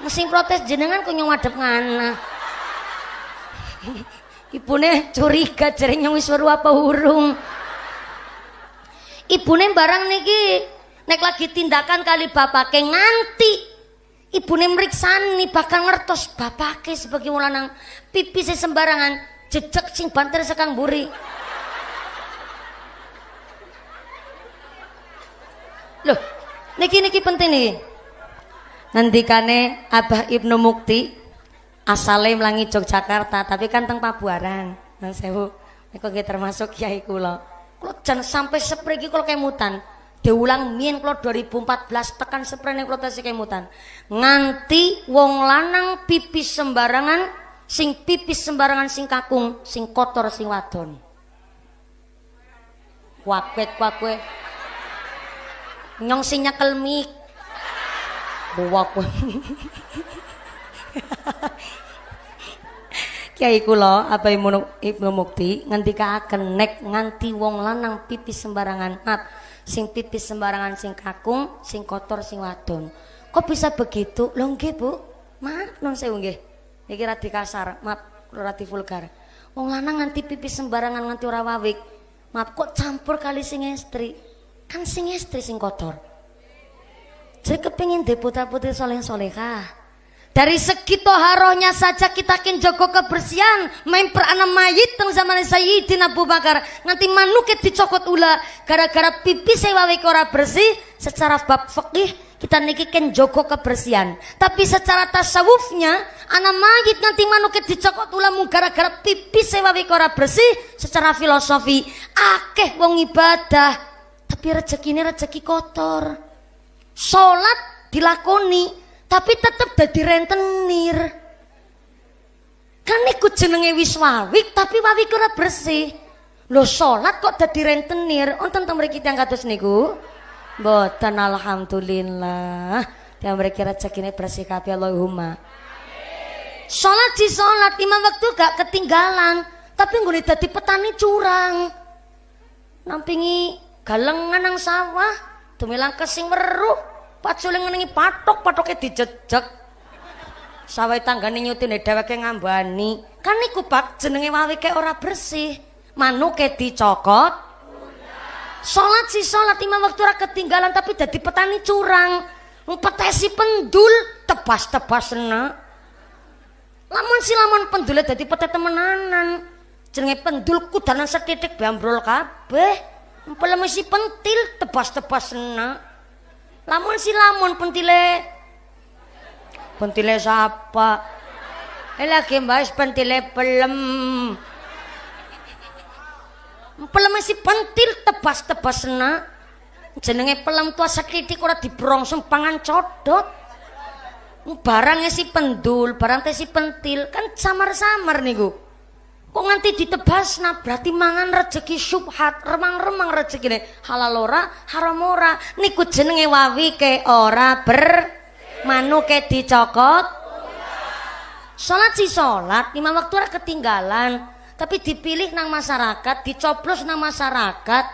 Mesin protes jenengan kok nyong madhep ngana. Ibune curiga jering nyong wis apa urung. Ibune barang niki nek lagi tindakan kali bapake nganti Ibu ibune mriksani bakal ngertos bapake sebagai wong pipi saya sembarangan jejek sing banter sekang buri. Loh, niki niki penting nih. Nanti Ngendikane Abah Ibnu Mukti asale melangit Yogyakarta tapi kan teng Pabuaran. Nang sewu. Niku termasuk kiai kula. Kalo jangan sampai sepriki kayak mutan diulang mien kula 2014 tekan seprene kula tasih kemutan. Nganti wong lanang pipis sembarangan sing pipis sembarangan sing kakung sing kotor sing wadon. Wakwet wakwe nyong sing nyekel mik. Wakwe Kiai kula apa Ibnu Mukti ngendikaaken nek nganti wong lanang pipis sembarangan maaf sing pipis sembarangan sing kakung sing kotor sing wadon. Kok bisa begitu? Lho nggih Bu. Maaf non sewu nggih. Iki radi kasar maaf radi vulgar wong lanang nganti pipis sembarangan nganti ora wawik. Maaf kok campur kali sing istri kan sing istri sing kotor. Jadi kepingin deputa putri soleh solehah dari segi toharohnya saja kita kin joko kebersihan main peranan mayit teng zaman Sayyidina Abu Bakar. Nanti manuket dicokot ula gara-gara pipi sewawi ora bersih secara bab fikih kita niki ken joko kebersihan. Tapi secara tasawufnya anak mayit nanti manuket dicokot ula gara-gara pipi sewawi ora bersih secara filosofi akeh wong ibadah. Tapi rezeki ini rezeki kotor. Sholat dilakoni tapi tetep dadi rentenir. Kan ikut jenenge wis wawik tapi wawik ora bersih. Lo sholat kok dadi rentenir? Onten teng mriki tiyang kados niku? Mboten alhamdulillah. Tiyang mriki rezekine bersih kabeh Allahumma. Sholat di sholat lima waktu gak ketinggalan. Tapi nggone dadi petani curang. Nampingi galengan nang sawah tumilang kesing weruh Pacule ngenengi patok, patoknya dijejek. Sawai tanggane nyutine dheweke ngambani. Kan niku Pak jenenge wawike ora bersih. Manuke dicokot. Salat si salat lima waktu ora ketinggalan tapi jadi petani curang. Petesi pendul tebas-tebas enak. Lamun si lamun pendule dadi petet temenanan. Jenenge pendul kudanan setitik bambrol kabeh. Empel si pentil tebas-tebas enak. Lamun si lamun pentile. Pentile siapa? Eh lagi bahas pentile pelem. Pelem si pentil tebas-tebas na. Jenenge pelem tua sekitik ora dibrongsong pangan codot. Barangnya si pendul, barang teh si pentil kan samar-samar niku. Kok nganti ditebas? Nah berarti mangan rezeki subhat, remang-remang rezeki halal ora, haram ora. Niku jenenge wawi ke ora ber manu ke dicokot. Salat si salat, lima waktu ora ketinggalan, tapi dipilih nang masyarakat, dicoblos nang masyarakat,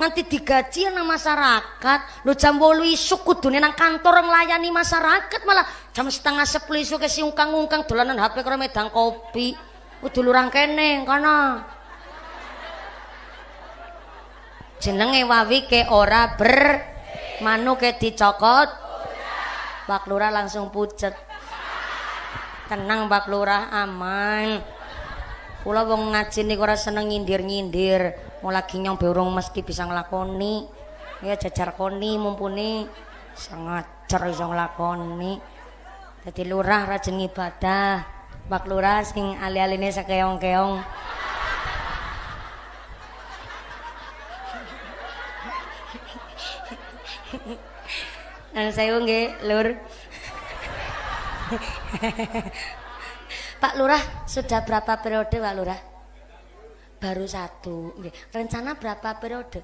nganti digaji nang masyarakat. Lu jam bolu isuk kudune nang kantor nglayani masyarakat malah. Jam setengah sepuluh isuk ke si ungkang-ungkang dolanan HP karo medang kopi Kudu lurang kene kono. Jenenge wawi ke ora ber manu ke dicokot. Pak Lurah langsung pucet. Tenang Pak Lurah aman. Kula wong ngaji niku ora seneng nyindir-nyindir. Mau lagi nyong urung mesti bisa nglakoni. Ya jajar koni mumpuni sangat cer iso nglakoni. Dadi lurah rajin ibadah. Pak Lurah sing ali-aline sakeong-keong. Dan saya nggih, Lur. Pak Lurah sudah berapa periode Pak Lurah? Baru satu. Nggih. Rencana berapa periode?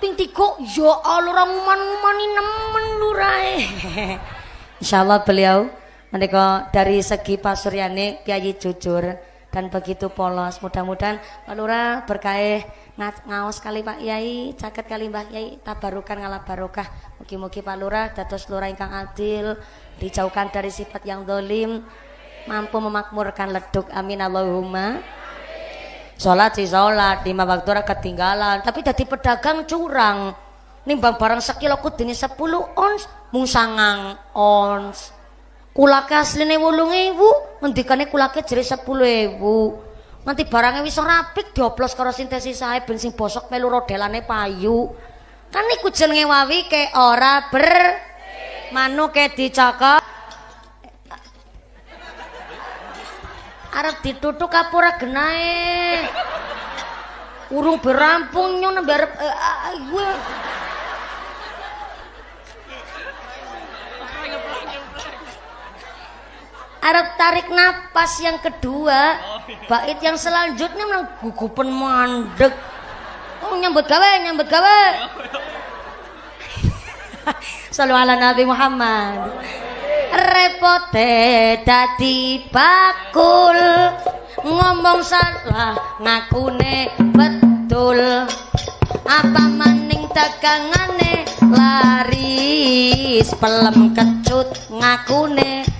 Ping tiga, ya Allah orang uman-umani nemen Lurah. Insyaallah beliau Menika dari segi Pak Suryani Kiai jujur dan begitu polos. Mudah-mudahan Pak Lurah berkah ngaos kali Pak Yai, caket kali Mbah Yai, tabarukan ngalah barokah. Mugi-mugi Pak Lurah dados lurah ingkang adil, dijauhkan dari sifat yang dolim, mampu memakmurkan leduk. Amin Allahumma. Sholat sih sholat, lima waktu ketinggalan, tapi jadi pedagang curang. Nimbang barang sekilo kudini 10 ons, mung ons kulake asline 8000 ngendikane kulake jere 10000 nanti barangnya wis rapik dioplos karo sintesis sae ben sing bosok melu rodelane payu. Kan iku jenenge wawi ke ora ber manu ke dicokok arep ditutuk ora genahe urung berampung nyon arep uh, uh, gue Arab tarik napas yang kedua. Bait yang selanjutnya memang gugupan mandek. Oh nyambut gawe nyambut gawe. Selalu ala Nabi Muhammad. Repote dadi bakul. Ngomong salah ngakune betul. Apa maning dagangane? Laris pelem kecut ngakune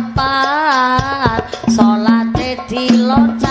papat salate dilocak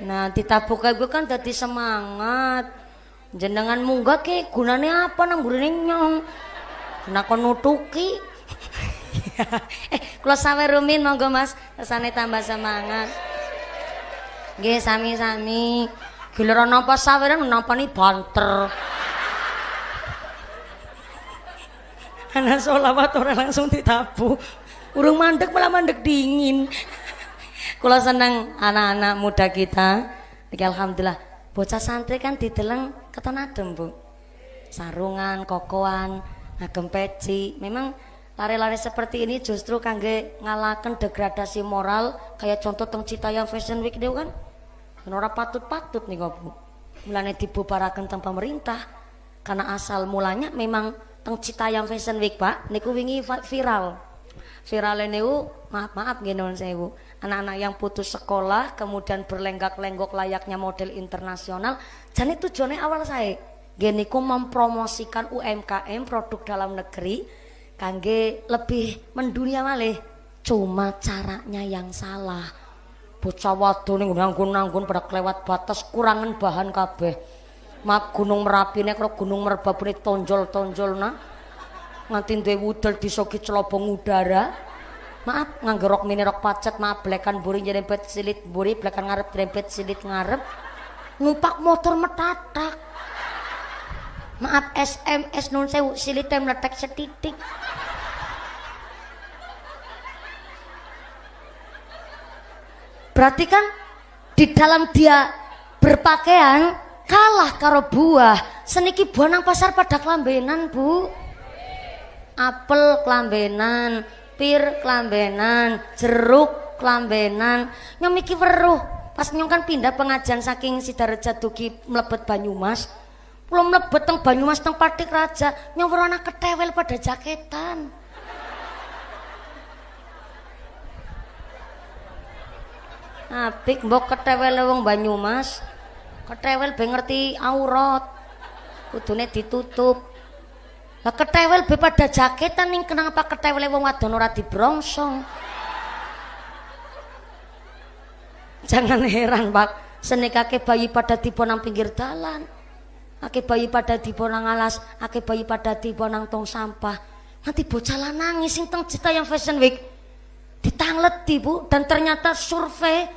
Nah, ditabuk gue kan dadi semangat. Jenengan munggah ke gunane apa nang burine nyong. Nah nutuki. eh, kula sawe rumin monggo Mas, kesane tambah semangat. Nggih sami-sami. Giliran napa saweran nampani banter. Ana solawat ora langsung ditabu. Urung mandek malah mandek dingin. Kula seneng anak-anak muda kita. Niki alhamdulillah bocah santri kan dideleng keton adem, Bu. Sarungan, kokoan, ngagem peci. Memang lari-lari seperti ini justru kangge ngalaken degradasi moral kayak contoh teng Citayam Fashion Week niku kan. Ora patut-patut nih Bu. Mulane dibubaraken teng pemerintah karena asal mulanya memang teng Citayam Fashion Week, Pak. Niku wingi viral. Viral niku maaf maaf nggih nuwun sewu. Anak-anak yang putus sekolah kemudian berlenggak-lenggok layaknya model internasional. Jadi tujuannya awal saya nggih niku mempromosikan UMKM produk dalam negeri kangge lebih mendunia malih. Cuma caranya yang salah. Bocah ning nanggun-nanggun pada kelewat batas kurangan bahan kabeh. Mak gunung Merapi nek karo gunung Merbabu nek tonjol-tonjolna nganti duwe wudel disoki celobong udara. Maaf nganggo rok mini rok pacet, maaf blekan buri nyerempet silit buri, blekan ngarep nyerempet silit ngarep. Numpak motor metatak. Maaf SMS nun sewu silite meletek setitik. Berarti kan di dalam dia berpakaian kalah karo buah. Seniki buah nang pasar pada kelambenan, Bu. Apel kelambenan, pir kelambenan, jeruk kelambenan. Nyong iki weruh. Pas nyong kan pindah pengajian saking Sidareja dugi mlebet Banyumas. Belum mlebet teng Banyumas teng Patik Raja, nyong weruh anak ketewel pada jaketan. Apik mbok ketewel wong Banyumas. Ketewel be ngerti aurat. Kudune ditutup. Lah ketewel be pada jaketan ning kenapa ketewel wong wadon ora dibrongsong. Jangan heran, Pak. senekake bayi pada tipe nang pinggir dalan. Ake bayi pada tipe nang alas. Ake bayi pada tipe nang tong sampah. Nanti bocah lanang sing teng cita yang fashion week. Ditangleti bu. Dan ternyata survei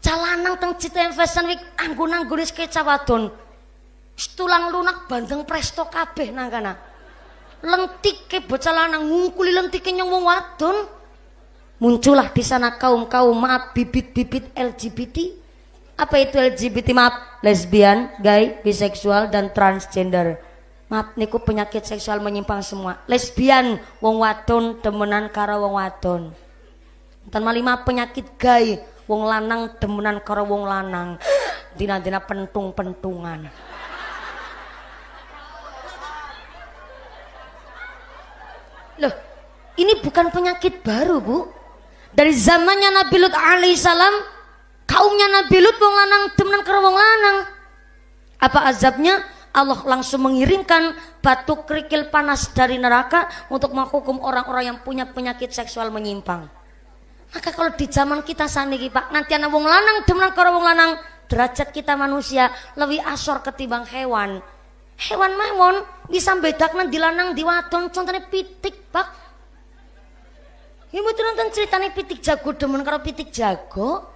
calanang teng cita yang fashion week anggun anggunis keca wadon. Tulang lunak bandeng presto kabeh nang kana lentik ke bocah lanang ngungkuli lentik nyong wong wadon. Muncullah di sana kaum kaum maaf bibit-bibit LGBT apa itu LGBT maaf lesbian gay biseksual dan transgender. Maaf niku penyakit seksual menyimpang semua. Lesbian wong wadon demenan karo wong wadon. Dan malima penyakit gay wong lanang demenan karo wong lanang. Dina-dina pentung-pentungan loh ini bukan penyakit baru bu dari zamannya Nabi Lut alaihissalam kaumnya Nabi Lut wong lanang temenan karo wong lanang apa azabnya Allah langsung mengirimkan batu kerikil panas dari neraka untuk menghukum orang-orang yang punya penyakit seksual menyimpang. Maka kalau di zaman kita saniki Pak, nanti anak wong lanang demenan karo wong lanang, derajat kita manusia lebih asor ketimbang hewan. Hewan mawon bisa bedakna di lanang di wadon contohnya pitik, Pak. Ya mboten nonton ceritanya pitik jago demen karo pitik jago.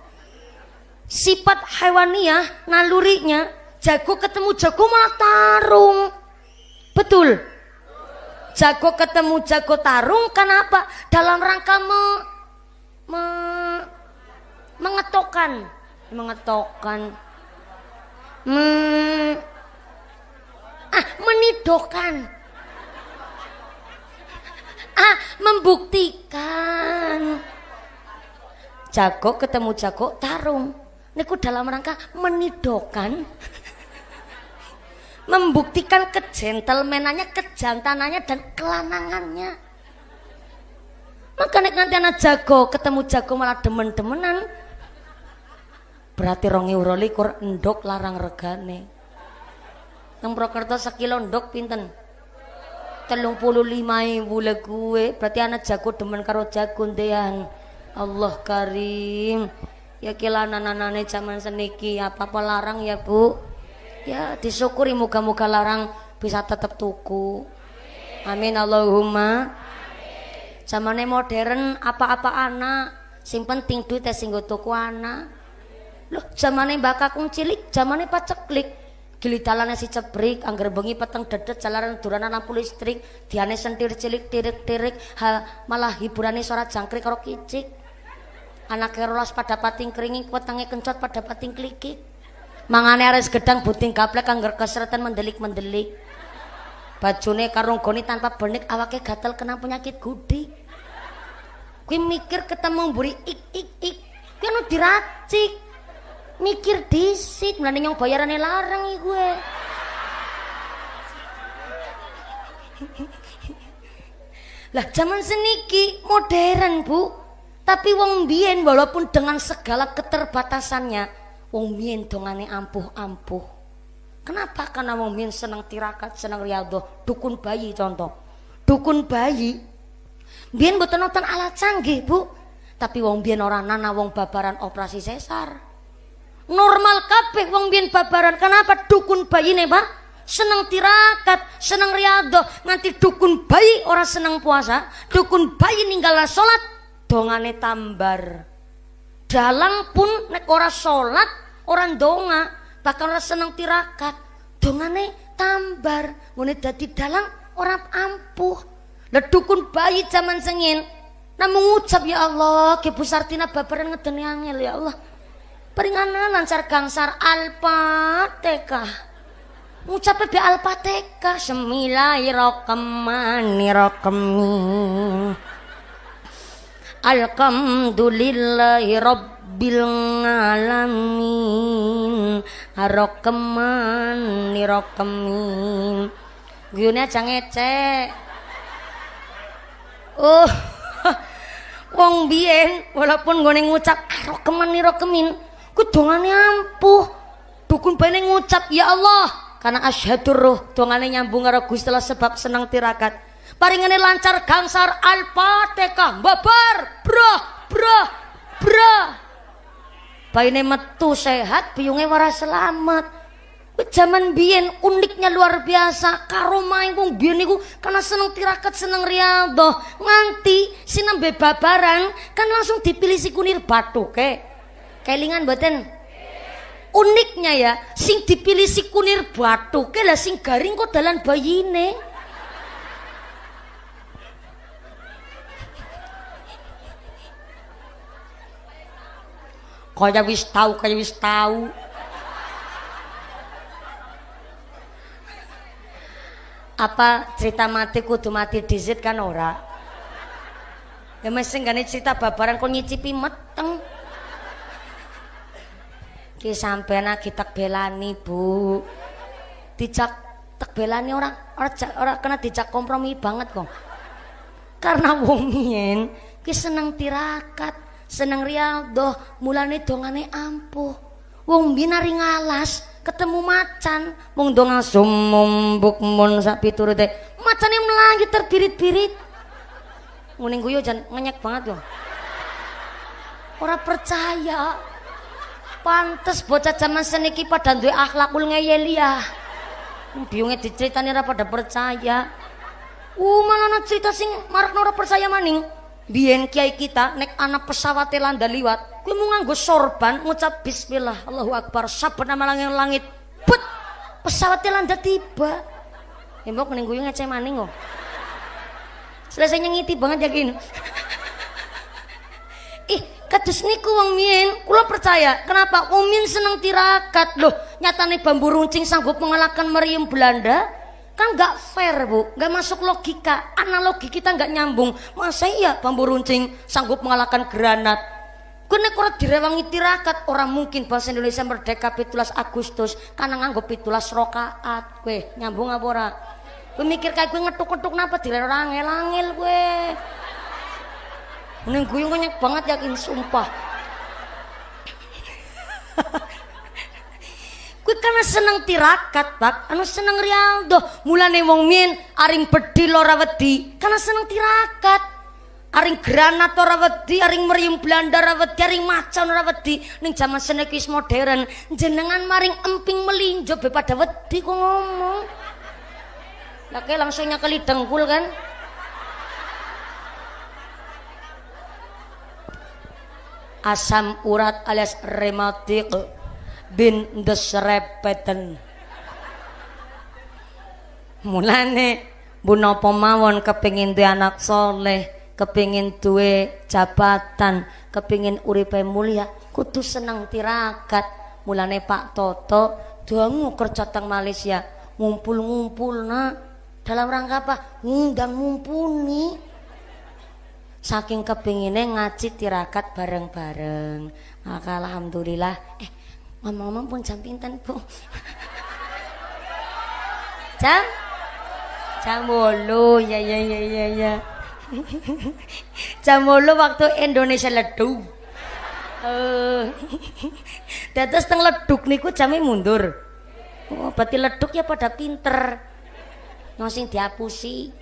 Sifat hewaniah nalurinya jago ketemu jago malah tarung. Betul. Jago ketemu jago tarung kenapa? Dalam rangka me, me mengetokkan, mengetokkan. Me, ah, menidokan. Ah membuktikan. Jago ketemu jago tarung. Niku dalam rangka menidokan. Membuktikan kejentelmenannya kejantanannya dan kelanangannya. Maka nek nanti anak jago ketemu jago malah demen-demenan. Berarti rongi euro likur endok larang regane yang Prokerto sekilo endok pinten? Telung puluh lima ibu gue berarti anak jago demen karo jago ndean. Allah karim. Ya kila nananane zaman seniki. Apa apa larang ya bu? Ya disyukuri muka-muka larang bisa tetap tuku. Amin Allahumma. Zamannya modern apa-apa anak. Sing penting duit sing tuku anak. Loh zamannya bakakung cilik zamannya paceklik gilidalane si cebrik angger bengi peteng dedet jalaran duranan lampu listrik diane sentir cilik tirik-tirik malah hiburane suara jangkrik karo kicik. Anak rolas pada pating keringin wetenge kencot pada pating klikik mangane ares gedang buting gaplek angger keseretan mendelik-mendelik. Bajune karung goni tanpa benik awake gatel kena penyakit gudi. Kuwi mikir ketemu mburi ik ik ik. Kuwi diracik mikir disit mlane nyong bayarane larang iki gue lah zaman seniki modern bu. Tapi wong biyen walaupun dengan segala keterbatasannya wong biyen dongane ampuh-ampuh. Kenapa? Karena wong biyen seneng tirakat seneng riyadhah. Dukun bayi contoh. Dukun bayi. Biyen mboten nonton alat canggih bu. Tapi wong biyen ora nana wong babaran operasi sesar normal kabeh wong biyen babaran. Kenapa dukun bayi pak seneng tirakat seneng riado. Nganti dukun bayi orang seneng puasa. Dukun bayi ninggal sholat dongane tambar. Dalang pun nek ora sholat orang donga bahkan orang seneng tirakat. Dongane tambar. Ngene dadi dalang orang ampuh. Lah dukun bayi zaman sengin namun ngucap ya Allah ke Bu Sartina babaran ngedeni angel ya Allah Peringana lancar gangsar alpateka Ngucap be alpateka semilai rokemani rokemi Alhamdulillahi rabbil Rokemani rokemin Gini aja ngecek. Oh Wong biyen walaupun gue ngucap rokeman kudongane ampuh dukun bene ngucap ya Allah karena asyhadur roh dongane nyambung karo Gusti sebab senang tirakat paringane lancar gangsar al-fatihah babar bro bro bro Bayine metu sehat, biyunge ora selamat. Zaman biyen uniknya luar biasa. Karo main kung biyen karena seneng tirakat, seneng riado. Nganti sinembe babaran kan langsung dipilih si kunir batu ke. Kelingan boten? Uniknya ya, sing dipilih si kunir batu ke lah sing garing kok dalan bayine. Kaya wis tau, kaya wis tau. apa cerita mati kudu mati dizit kan ora ya mesti cerita babaran kok nyicipi meteng ki sampean lagi tak belani bu. Dijak tak belani orang orang orang kena dijak kompromi banget kok. Karena wong yen ki seneng tirakat seneng rialdo mulane dongane ampuh. Wong binari ngalas ketemu macan. Mung dong sumum bukmun sak piturute macane mlangi terbirit-birit. Ngene guyu jan ngenyek banget yo. Ora percaya pantes bocah zaman seniki pada duwe akhlakul ngeyel ya biunge diceritani ora pada percaya uh malah ana cerita sing marakno ora percaya maning biyen kiai kita nek anak pesawat landa liwat Kuwi mau nganggo sorban ngucap bismillah Allahu akbar saben nama langit langit. Put pesawatnya landa tiba. Embok mending guyu ngece maning kok. Selesai nyengiti banget yakin. Ih, kados niku wong mien, kula percaya. Kenapa? Wong mien seneng tirakat. Loh, nyatane bambu runcing sanggup mengalahkan meriam Belanda? Kan nggak fair, Bu. Nggak masuk logika. Analogi kita nggak nyambung. Masa iya bambu runcing sanggup mengalahkan granat? Kene ora direwangi tirakat, orang mungkin bahasa Indonesia merdeka 17 Agustus karena nganggo 17 rakaat. Kowe nyambung apa ora? Kowe mikir kayak kowe ngetuk-ngetuk napa dilero angel-angel kowe. Ning guyu banyak banget yakin sumpah. Kuwi karena seneng tirakat, Pak. Anu seneng Rialdo. Mulane wong min aring bedil ora wedi karena seneng tirakat aring granat ora wedi aring merium Belanda ora wedi aring macan ora wedi ning jaman seneki wis modern jenengan maring emping melinjo be pada wedi kok ngomong Laki langsung nyakali dengkul kan asam urat alias rematik bin desrepeten mulane bu napa mawon kepengin duwe anak soleh kepingin duwe jabatan kepingin uripe mulia kudu seneng tirakat. Mulane Pak Toto dangu kerja teng Malaysia ngumpul-ngumpul nak. Dalam rangka apa? Ngundang mumpuni saking kepinginnya ngaji tirakat bareng-bareng maka alhamdulillah eh ngomong-ngomong pun jam pinten bu jam jam bolu ya ya ya ya ya Jam waktu Indonesia ledu. Eh. Dados teng leduk niku jame mundur. Oh, berarti leduk ya pada pinter. Nosing diapusi.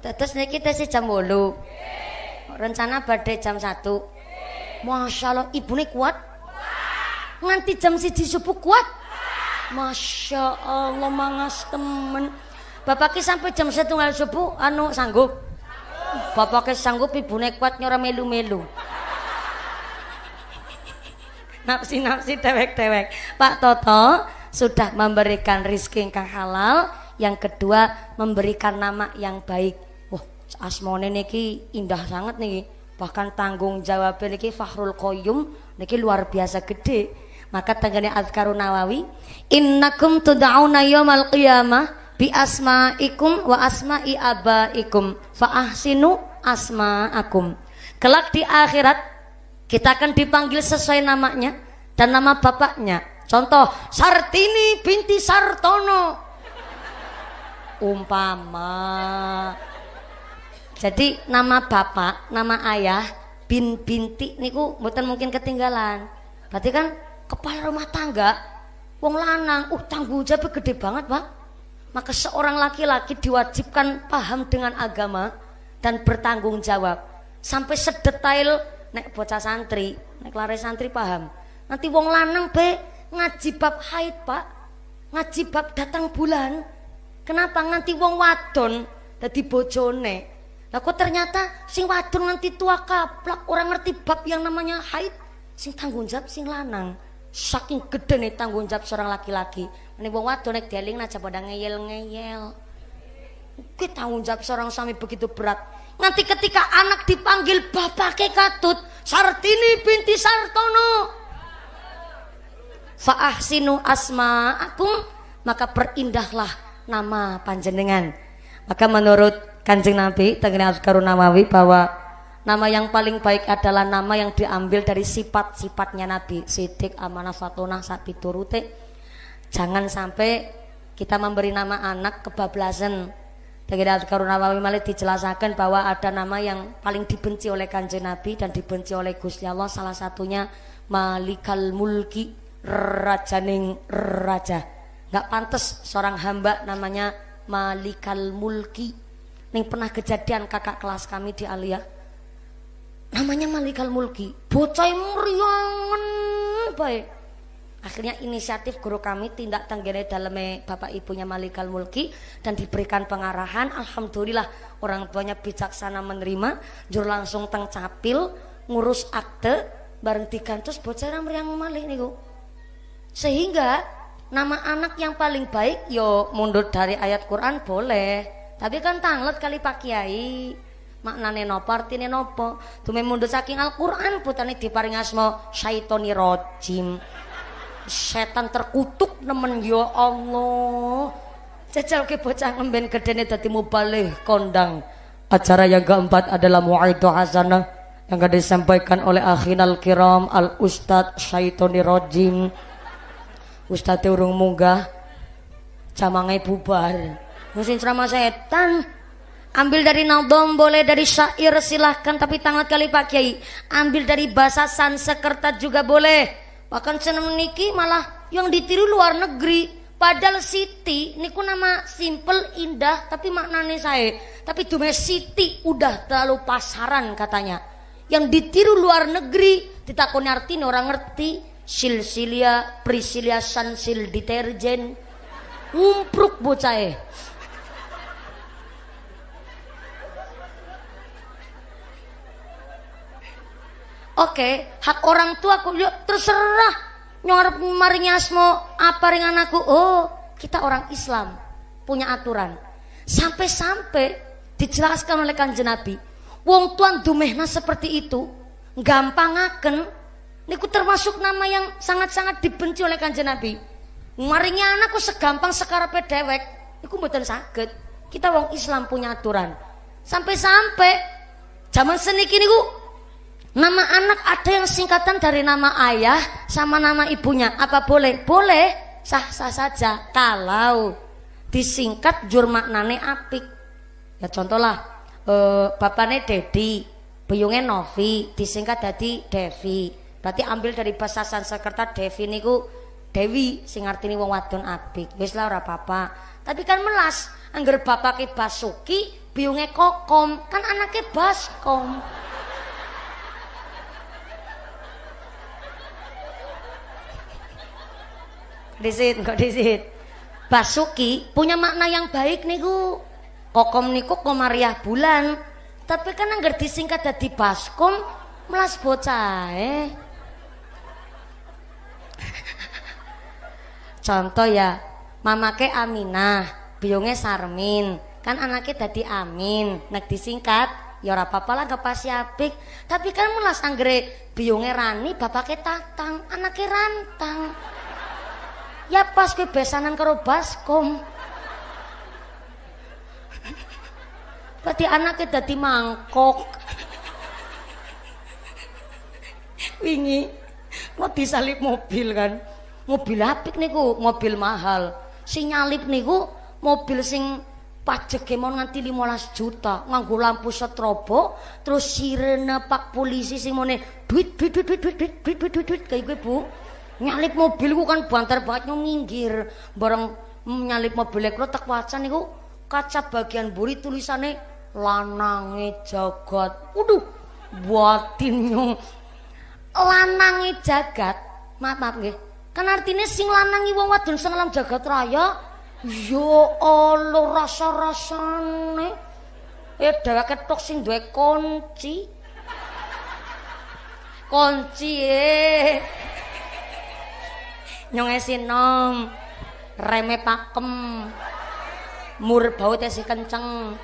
Dados niki tesih jam 8. Rencana badhe jam 1. Masya Allah, ibune kuat. Nganti jam siji subuh kuat. Masya Allah, mangas temen. Bapaknya sampai jam setunggal subuh anu sanggup. Bapaknya sanggup ibu kuat nyora melu-melu. Napsi-napsi dewek-dewek. Pak Toto sudah memberikan rizki yang halal. Yang kedua memberikan nama yang baik. Wah, asmone niki indah sangat nih. Bahkan tanggung jawab niki Fahrul Qayyum niki luar biasa gede. Maka tanggane Azkarun Nawawi, innakum tud'auna yaumal qiyamah bi asma'ikum wa asma'i abaikum fa ahsinu asma'akum. Kelak di akhirat kita akan dipanggil sesuai namanya dan nama bapaknya. Contoh Sartini binti Sartono. Umpama. Jadi nama bapak, nama ayah, bin binti niku mboten mungkin ketinggalan. Berarti kan kepala rumah tangga wong lanang, uh tanggung jawab gede banget, Pak. Maka seorang laki-laki diwajibkan paham dengan agama dan bertanggung jawab. Sampai sedetail nek bocah santri nek lare santri paham. Nanti wong lanang be ngaji bab haid pak. Ngaji bab datang bulan kenapa nganti wong wadon dadi bojone? Lah kok ternyata sing wadon nanti tua kaplak orang ngerti bab yang namanya haid sing tanggung jawab sing lanang. Saking gede nih tanggung jawab seorang laki-laki. Ini wong wadon nek dieling aja pada ngeyel-ngeyel. Kita tanggung jawab seorang suami begitu berat. Nanti ketika anak dipanggil bapak katut Sartini binti Sartono. Fa'ahsinu asma aku maka perindahlah nama panjenengan. Maka menurut kanjeng Nabi Tengene Azkarun Nawawi bahwa nama yang paling baik adalah nama yang diambil dari sifat-sifatnya Nabi. Sidik amanah fatonah sapi turute jangan sampai kita memberi nama anak kebablasan. Tengene Azkarun Nawawi malah dijelaskan bahwa ada nama yang paling dibenci oleh kanjeng Nabi dan dibenci oleh Gusti Allah salah satunya Malikal Mulki rajaning raja nggak pantas seorang hamba namanya Malikal Mulki. Nih pernah kejadian kakak kelas kami di Alia. Namanya Malikal Mulki. Bocah meriangan baik akhirnya inisiatif guru kami tindak tanggane dalam bapak ibunya Malikal Mulki dan diberikan pengarahan. Alhamdulillah orang tuanya bijaksana menerima. Jur langsung teng capil ngurus akte bareng digantos bocah meriang malih niku. Sehingga nama anak yang paling baik yo mundur dari ayat Quran boleh. Tapi kan tanglet kali Pak Kiai. Maknane nopo artine nopo? Tume mundur saking Al-Qur'an putane diparing asma syaitoni rojim. Setan terkutuk nemen yo Allah. Jajal ke bocah ngemben gedene dadi mubalih kondang. Acara yang keempat adalah mu'aidu hasanah yang akan disampaikan oleh akhinal kiram al ustad syaitoni rojim Ustadz urung munggah camangai bubar. Musim ceramah setan ambil dari nadom boleh dari syair silahkan. Tapi tangan kali Pak Kiai. Ambil dari bahasa Sansekerta juga boleh. Bahkan seneng niki malah yang ditiru luar negeri. Padahal Siti niku nama simple indah tapi maknanya saya tapi dume Siti udah terlalu pasaran katanya. Yang ditiru luar negeri ditakoni artinya orang ngerti silsilia prisilia sansil deterjen umpruk bocah eh Oke, hak orang tua aku yuk terserah nyorep marinya asmo apa ring anakku. Oh, kita orang Islam punya aturan. Sampai-sampai dijelaskan oleh kanjeng Nabi, wong tuan dumehna seperti itu, gampang akan Niku termasuk nama yang sangat-sangat dibenci oleh kanjeng Nabi. Maringnya anakku segampang sekarepe dewek, niku mboten saged. Kita wong Islam punya aturan. Sampai-sampai zaman seniki niku nama anak ada yang singkatan dari nama ayah sama nama ibunya. Apa boleh? Boleh. Sah-sah saja kalau disingkat jur maknane apik. Ya contohlah eh, bapaknya Dedi, buyungnya Novi, disingkat jadi Devi. Berarti ambil dari bahasa Sanskerta Devi niku Dewi sing artine wong wadon apik. Wis lah ora apa-apa. Tapi kan melas angger bapake Basuki, biunge Kokom, kan anaknya Baskom. Disit, kok disit. Basuki punya makna yang baik niku. Kokom niku komariah bulan. Tapi kan angger disingkat dari Baskom, melas bocah eh. Contoh ya, mamake Aminah, biungnya Sarmin. Kan anaknya tadi Amin. Nek disingkat, ya ora apa-apa lah gak pasti apik. Tapi kan melas anggere biungnya Rani, bapaknya Tatang, anaknya Rantang. Ya pas gue besanan karo baskom. Berarti anaknya tadi mangkok. Wingi mau disalip mobil kan mobil apik niku mobil mahal. Sing nyalip niku mobil sing pajak mon nganti 15 juta. Nganggo lampu strobo terus sirene pak polisi sing mone duit duit duit duit duit duit duit duit duit, duit kayak gue bu. Nyalip mobilku kan banter banget minggir. Bareng nyalip mobil ekro tak waca niku kaca bagian buri tulisannya lanange jagat. Waduh buatin nyong lanangi jagat. Maaf maaf nggih kan artinya sing lanangi wong wadon sing alam jagat raya ya Allah rasa-rasane. Eh dewe ketok sing duwe kunci. Kunci eh. Nyonge sinom reme pakem mur bau tesi kenceng.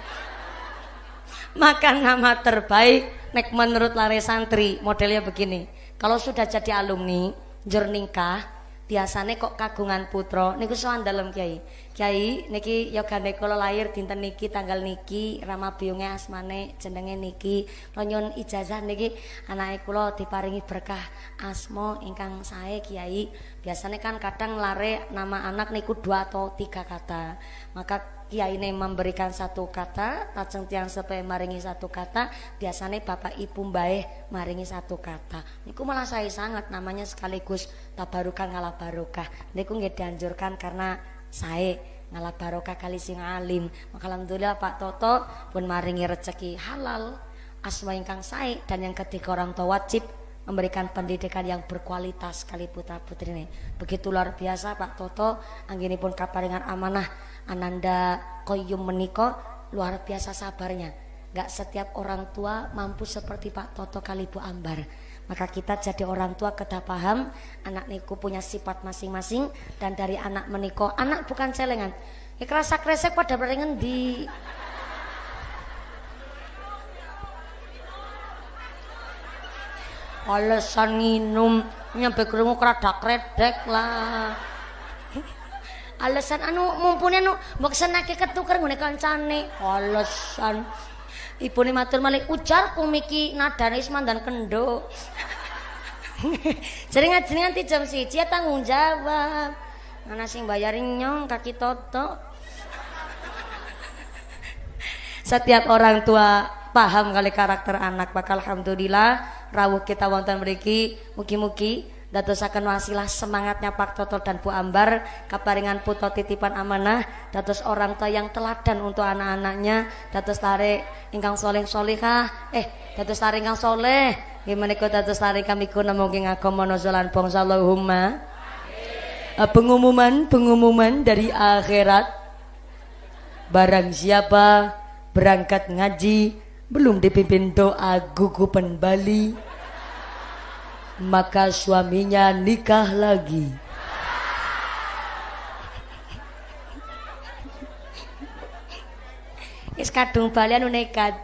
Maka nama terbaik nek menurut lare santri modelnya begini. Kalau sudah jadi alumni jerningkah biasanya kok kagungan putra. Niku soal dalam kiai kiai niki yoga kula lahir dinten niki tanggal niki rama biyunge asmane jenenge niki. Lonyon ijazah niki anake kula diparingi berkah asmo ingkang sae kiai biasanya kan kadang lare nama anak niku dua atau tiga kata. Maka kiai ini memberikan satu kata lajeng tiang sepe maringi satu kata biasanya bapak ibu mbae maringi satu kata. Niku malah saya sangat namanya sekaligus tabarukan ngalah barokah niku nggak dianjurkan karena saya ngalah barokah kali sing alim. Maka alhamdulillah Pak Toto pun maringi rezeki halal asma ingkang saya dan yang ketiga orang tua wajib memberikan pendidikan yang berkualitas kali putra ini. Begitu luar biasa Pak Toto anggini pun kaparingan amanah Ananda Koyum meniko luar biasa sabarnya. Gak setiap orang tua mampu seperti Pak Toto Kalibu Ambar. Maka kita jadi orang tua kita paham anak niku punya sifat masing-masing dan dari anak meniko anak bukan celengan. Ya kerasa kresek pada berengen di alasan minum nyampe kerungu keradak redek lah alasan anu mumpuni anu mbok senake ketuker ngene kancane. Alasan ibune matur malih ujar kumiki nadane wis mandan kendo sering ngaji nganti jam siji ya tanggung jawab. Ana sing bayarin nyong kaki toto setiap orang tua paham kali karakter anak bakal alhamdulillah rawuh kita wonten mriki. Mugi-mugi dadosaken wasilah semangatnya Pak Toto dan Bu Ambar kaparingan puto titipan amanah dados orang tua yang teladan untuk anak-anaknya dados tarik ingkang soleh solihah eh dados tarik ingkang soleh. Gimana kau dados tarik kami kuna mungkin agama nazalan bangsa Allahumma. Uh, pengumuman pengumuman dari akhirat. Barang siapa berangkat ngaji belum dipimpin doa gugupan Bali maka suaminya nikah lagi. Is kadung balian nekat.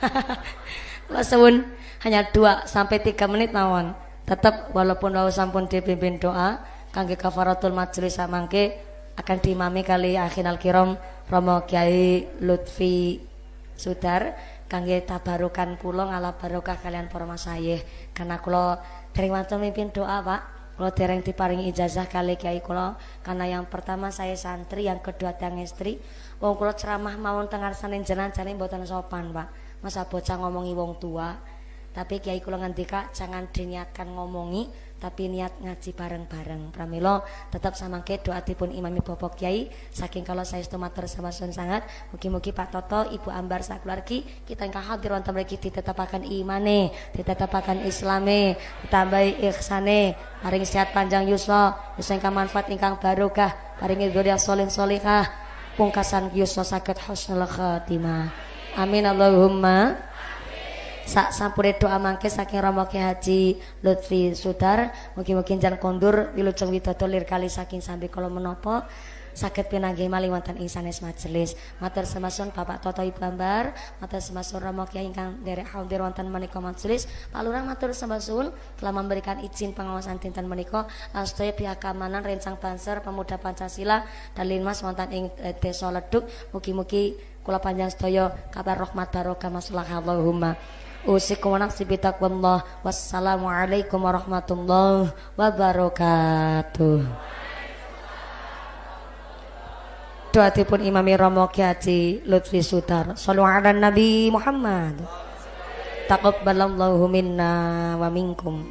Lasawun hanya 2 sampai 3 menit mawon. Tetap walaupun wau sampun dipimpin doa kangge kafaratul majelis samangke akan diimami kali akhinal kiram Romo Kiai Lutfi Sudar kangge tabarukan kula ngala barokah kalian para masayih karena kula Dereng wonten mimpin doa, Pak. Kalau dereng diparingi ijazah kali kiai kula karena yang pertama saya santri, yang kedua tiang istri. Wong kula ceramah mawon tengah sanin jenengan jane mboten sopan, Pak. Masa bocah ngomongi wong tua. Tapi kiai kula ngendika jangan diniatkan ngomongi tapi niat ngaji bareng-bareng. Pramilo tetap sama ke doa tipun imami bobok kiai. Saking kalau saya matur sama sun sangat mugi-mugi Pak Toto Ibu Ambar sakeluargi kita ingkang hadir wonten mriki ditetapaken imane ditetapaken islame ditambahi ihsane. Paring sehat panjang yuswa yuswa ingkang manfaat ingkang barokah. Paringi dzurriyyah soleh solihah pungkasan yuswa sakit husnul khatimah. Amin Allahumma sak sampure doa mangke saking Ki Haji Lutfi Sudar. Mugi-mugi jan kondur wilujeng widodo lir kali saking sambil kalau menopo sakit pinanggih mali wonten ing sanes majelis. Matur semasun Bapak Toto Ibu Ambar. Matur semasun Romo Ki ingkang derek hadir wonten menika majelis. Pak Lurah matur semasun telah memberikan izin pengawasan dinten menika. Lan sedaya pihak keamanan rencang banser pemuda Pancasila dan linmas wonten ing eh, desa Leduk. Mugi-mugi kula panjang sedaya kabar rahmat barokah. Masalah Allahumma Usikum nafsi bitaqwallah. Wassalamualaikum warahmatullahi wabarakatuh. Doatipun Imami Romo Kiai Lutfi Sutar. Sallu ala Nabi Muhammad. Taqabbalallahu minna wa minkum.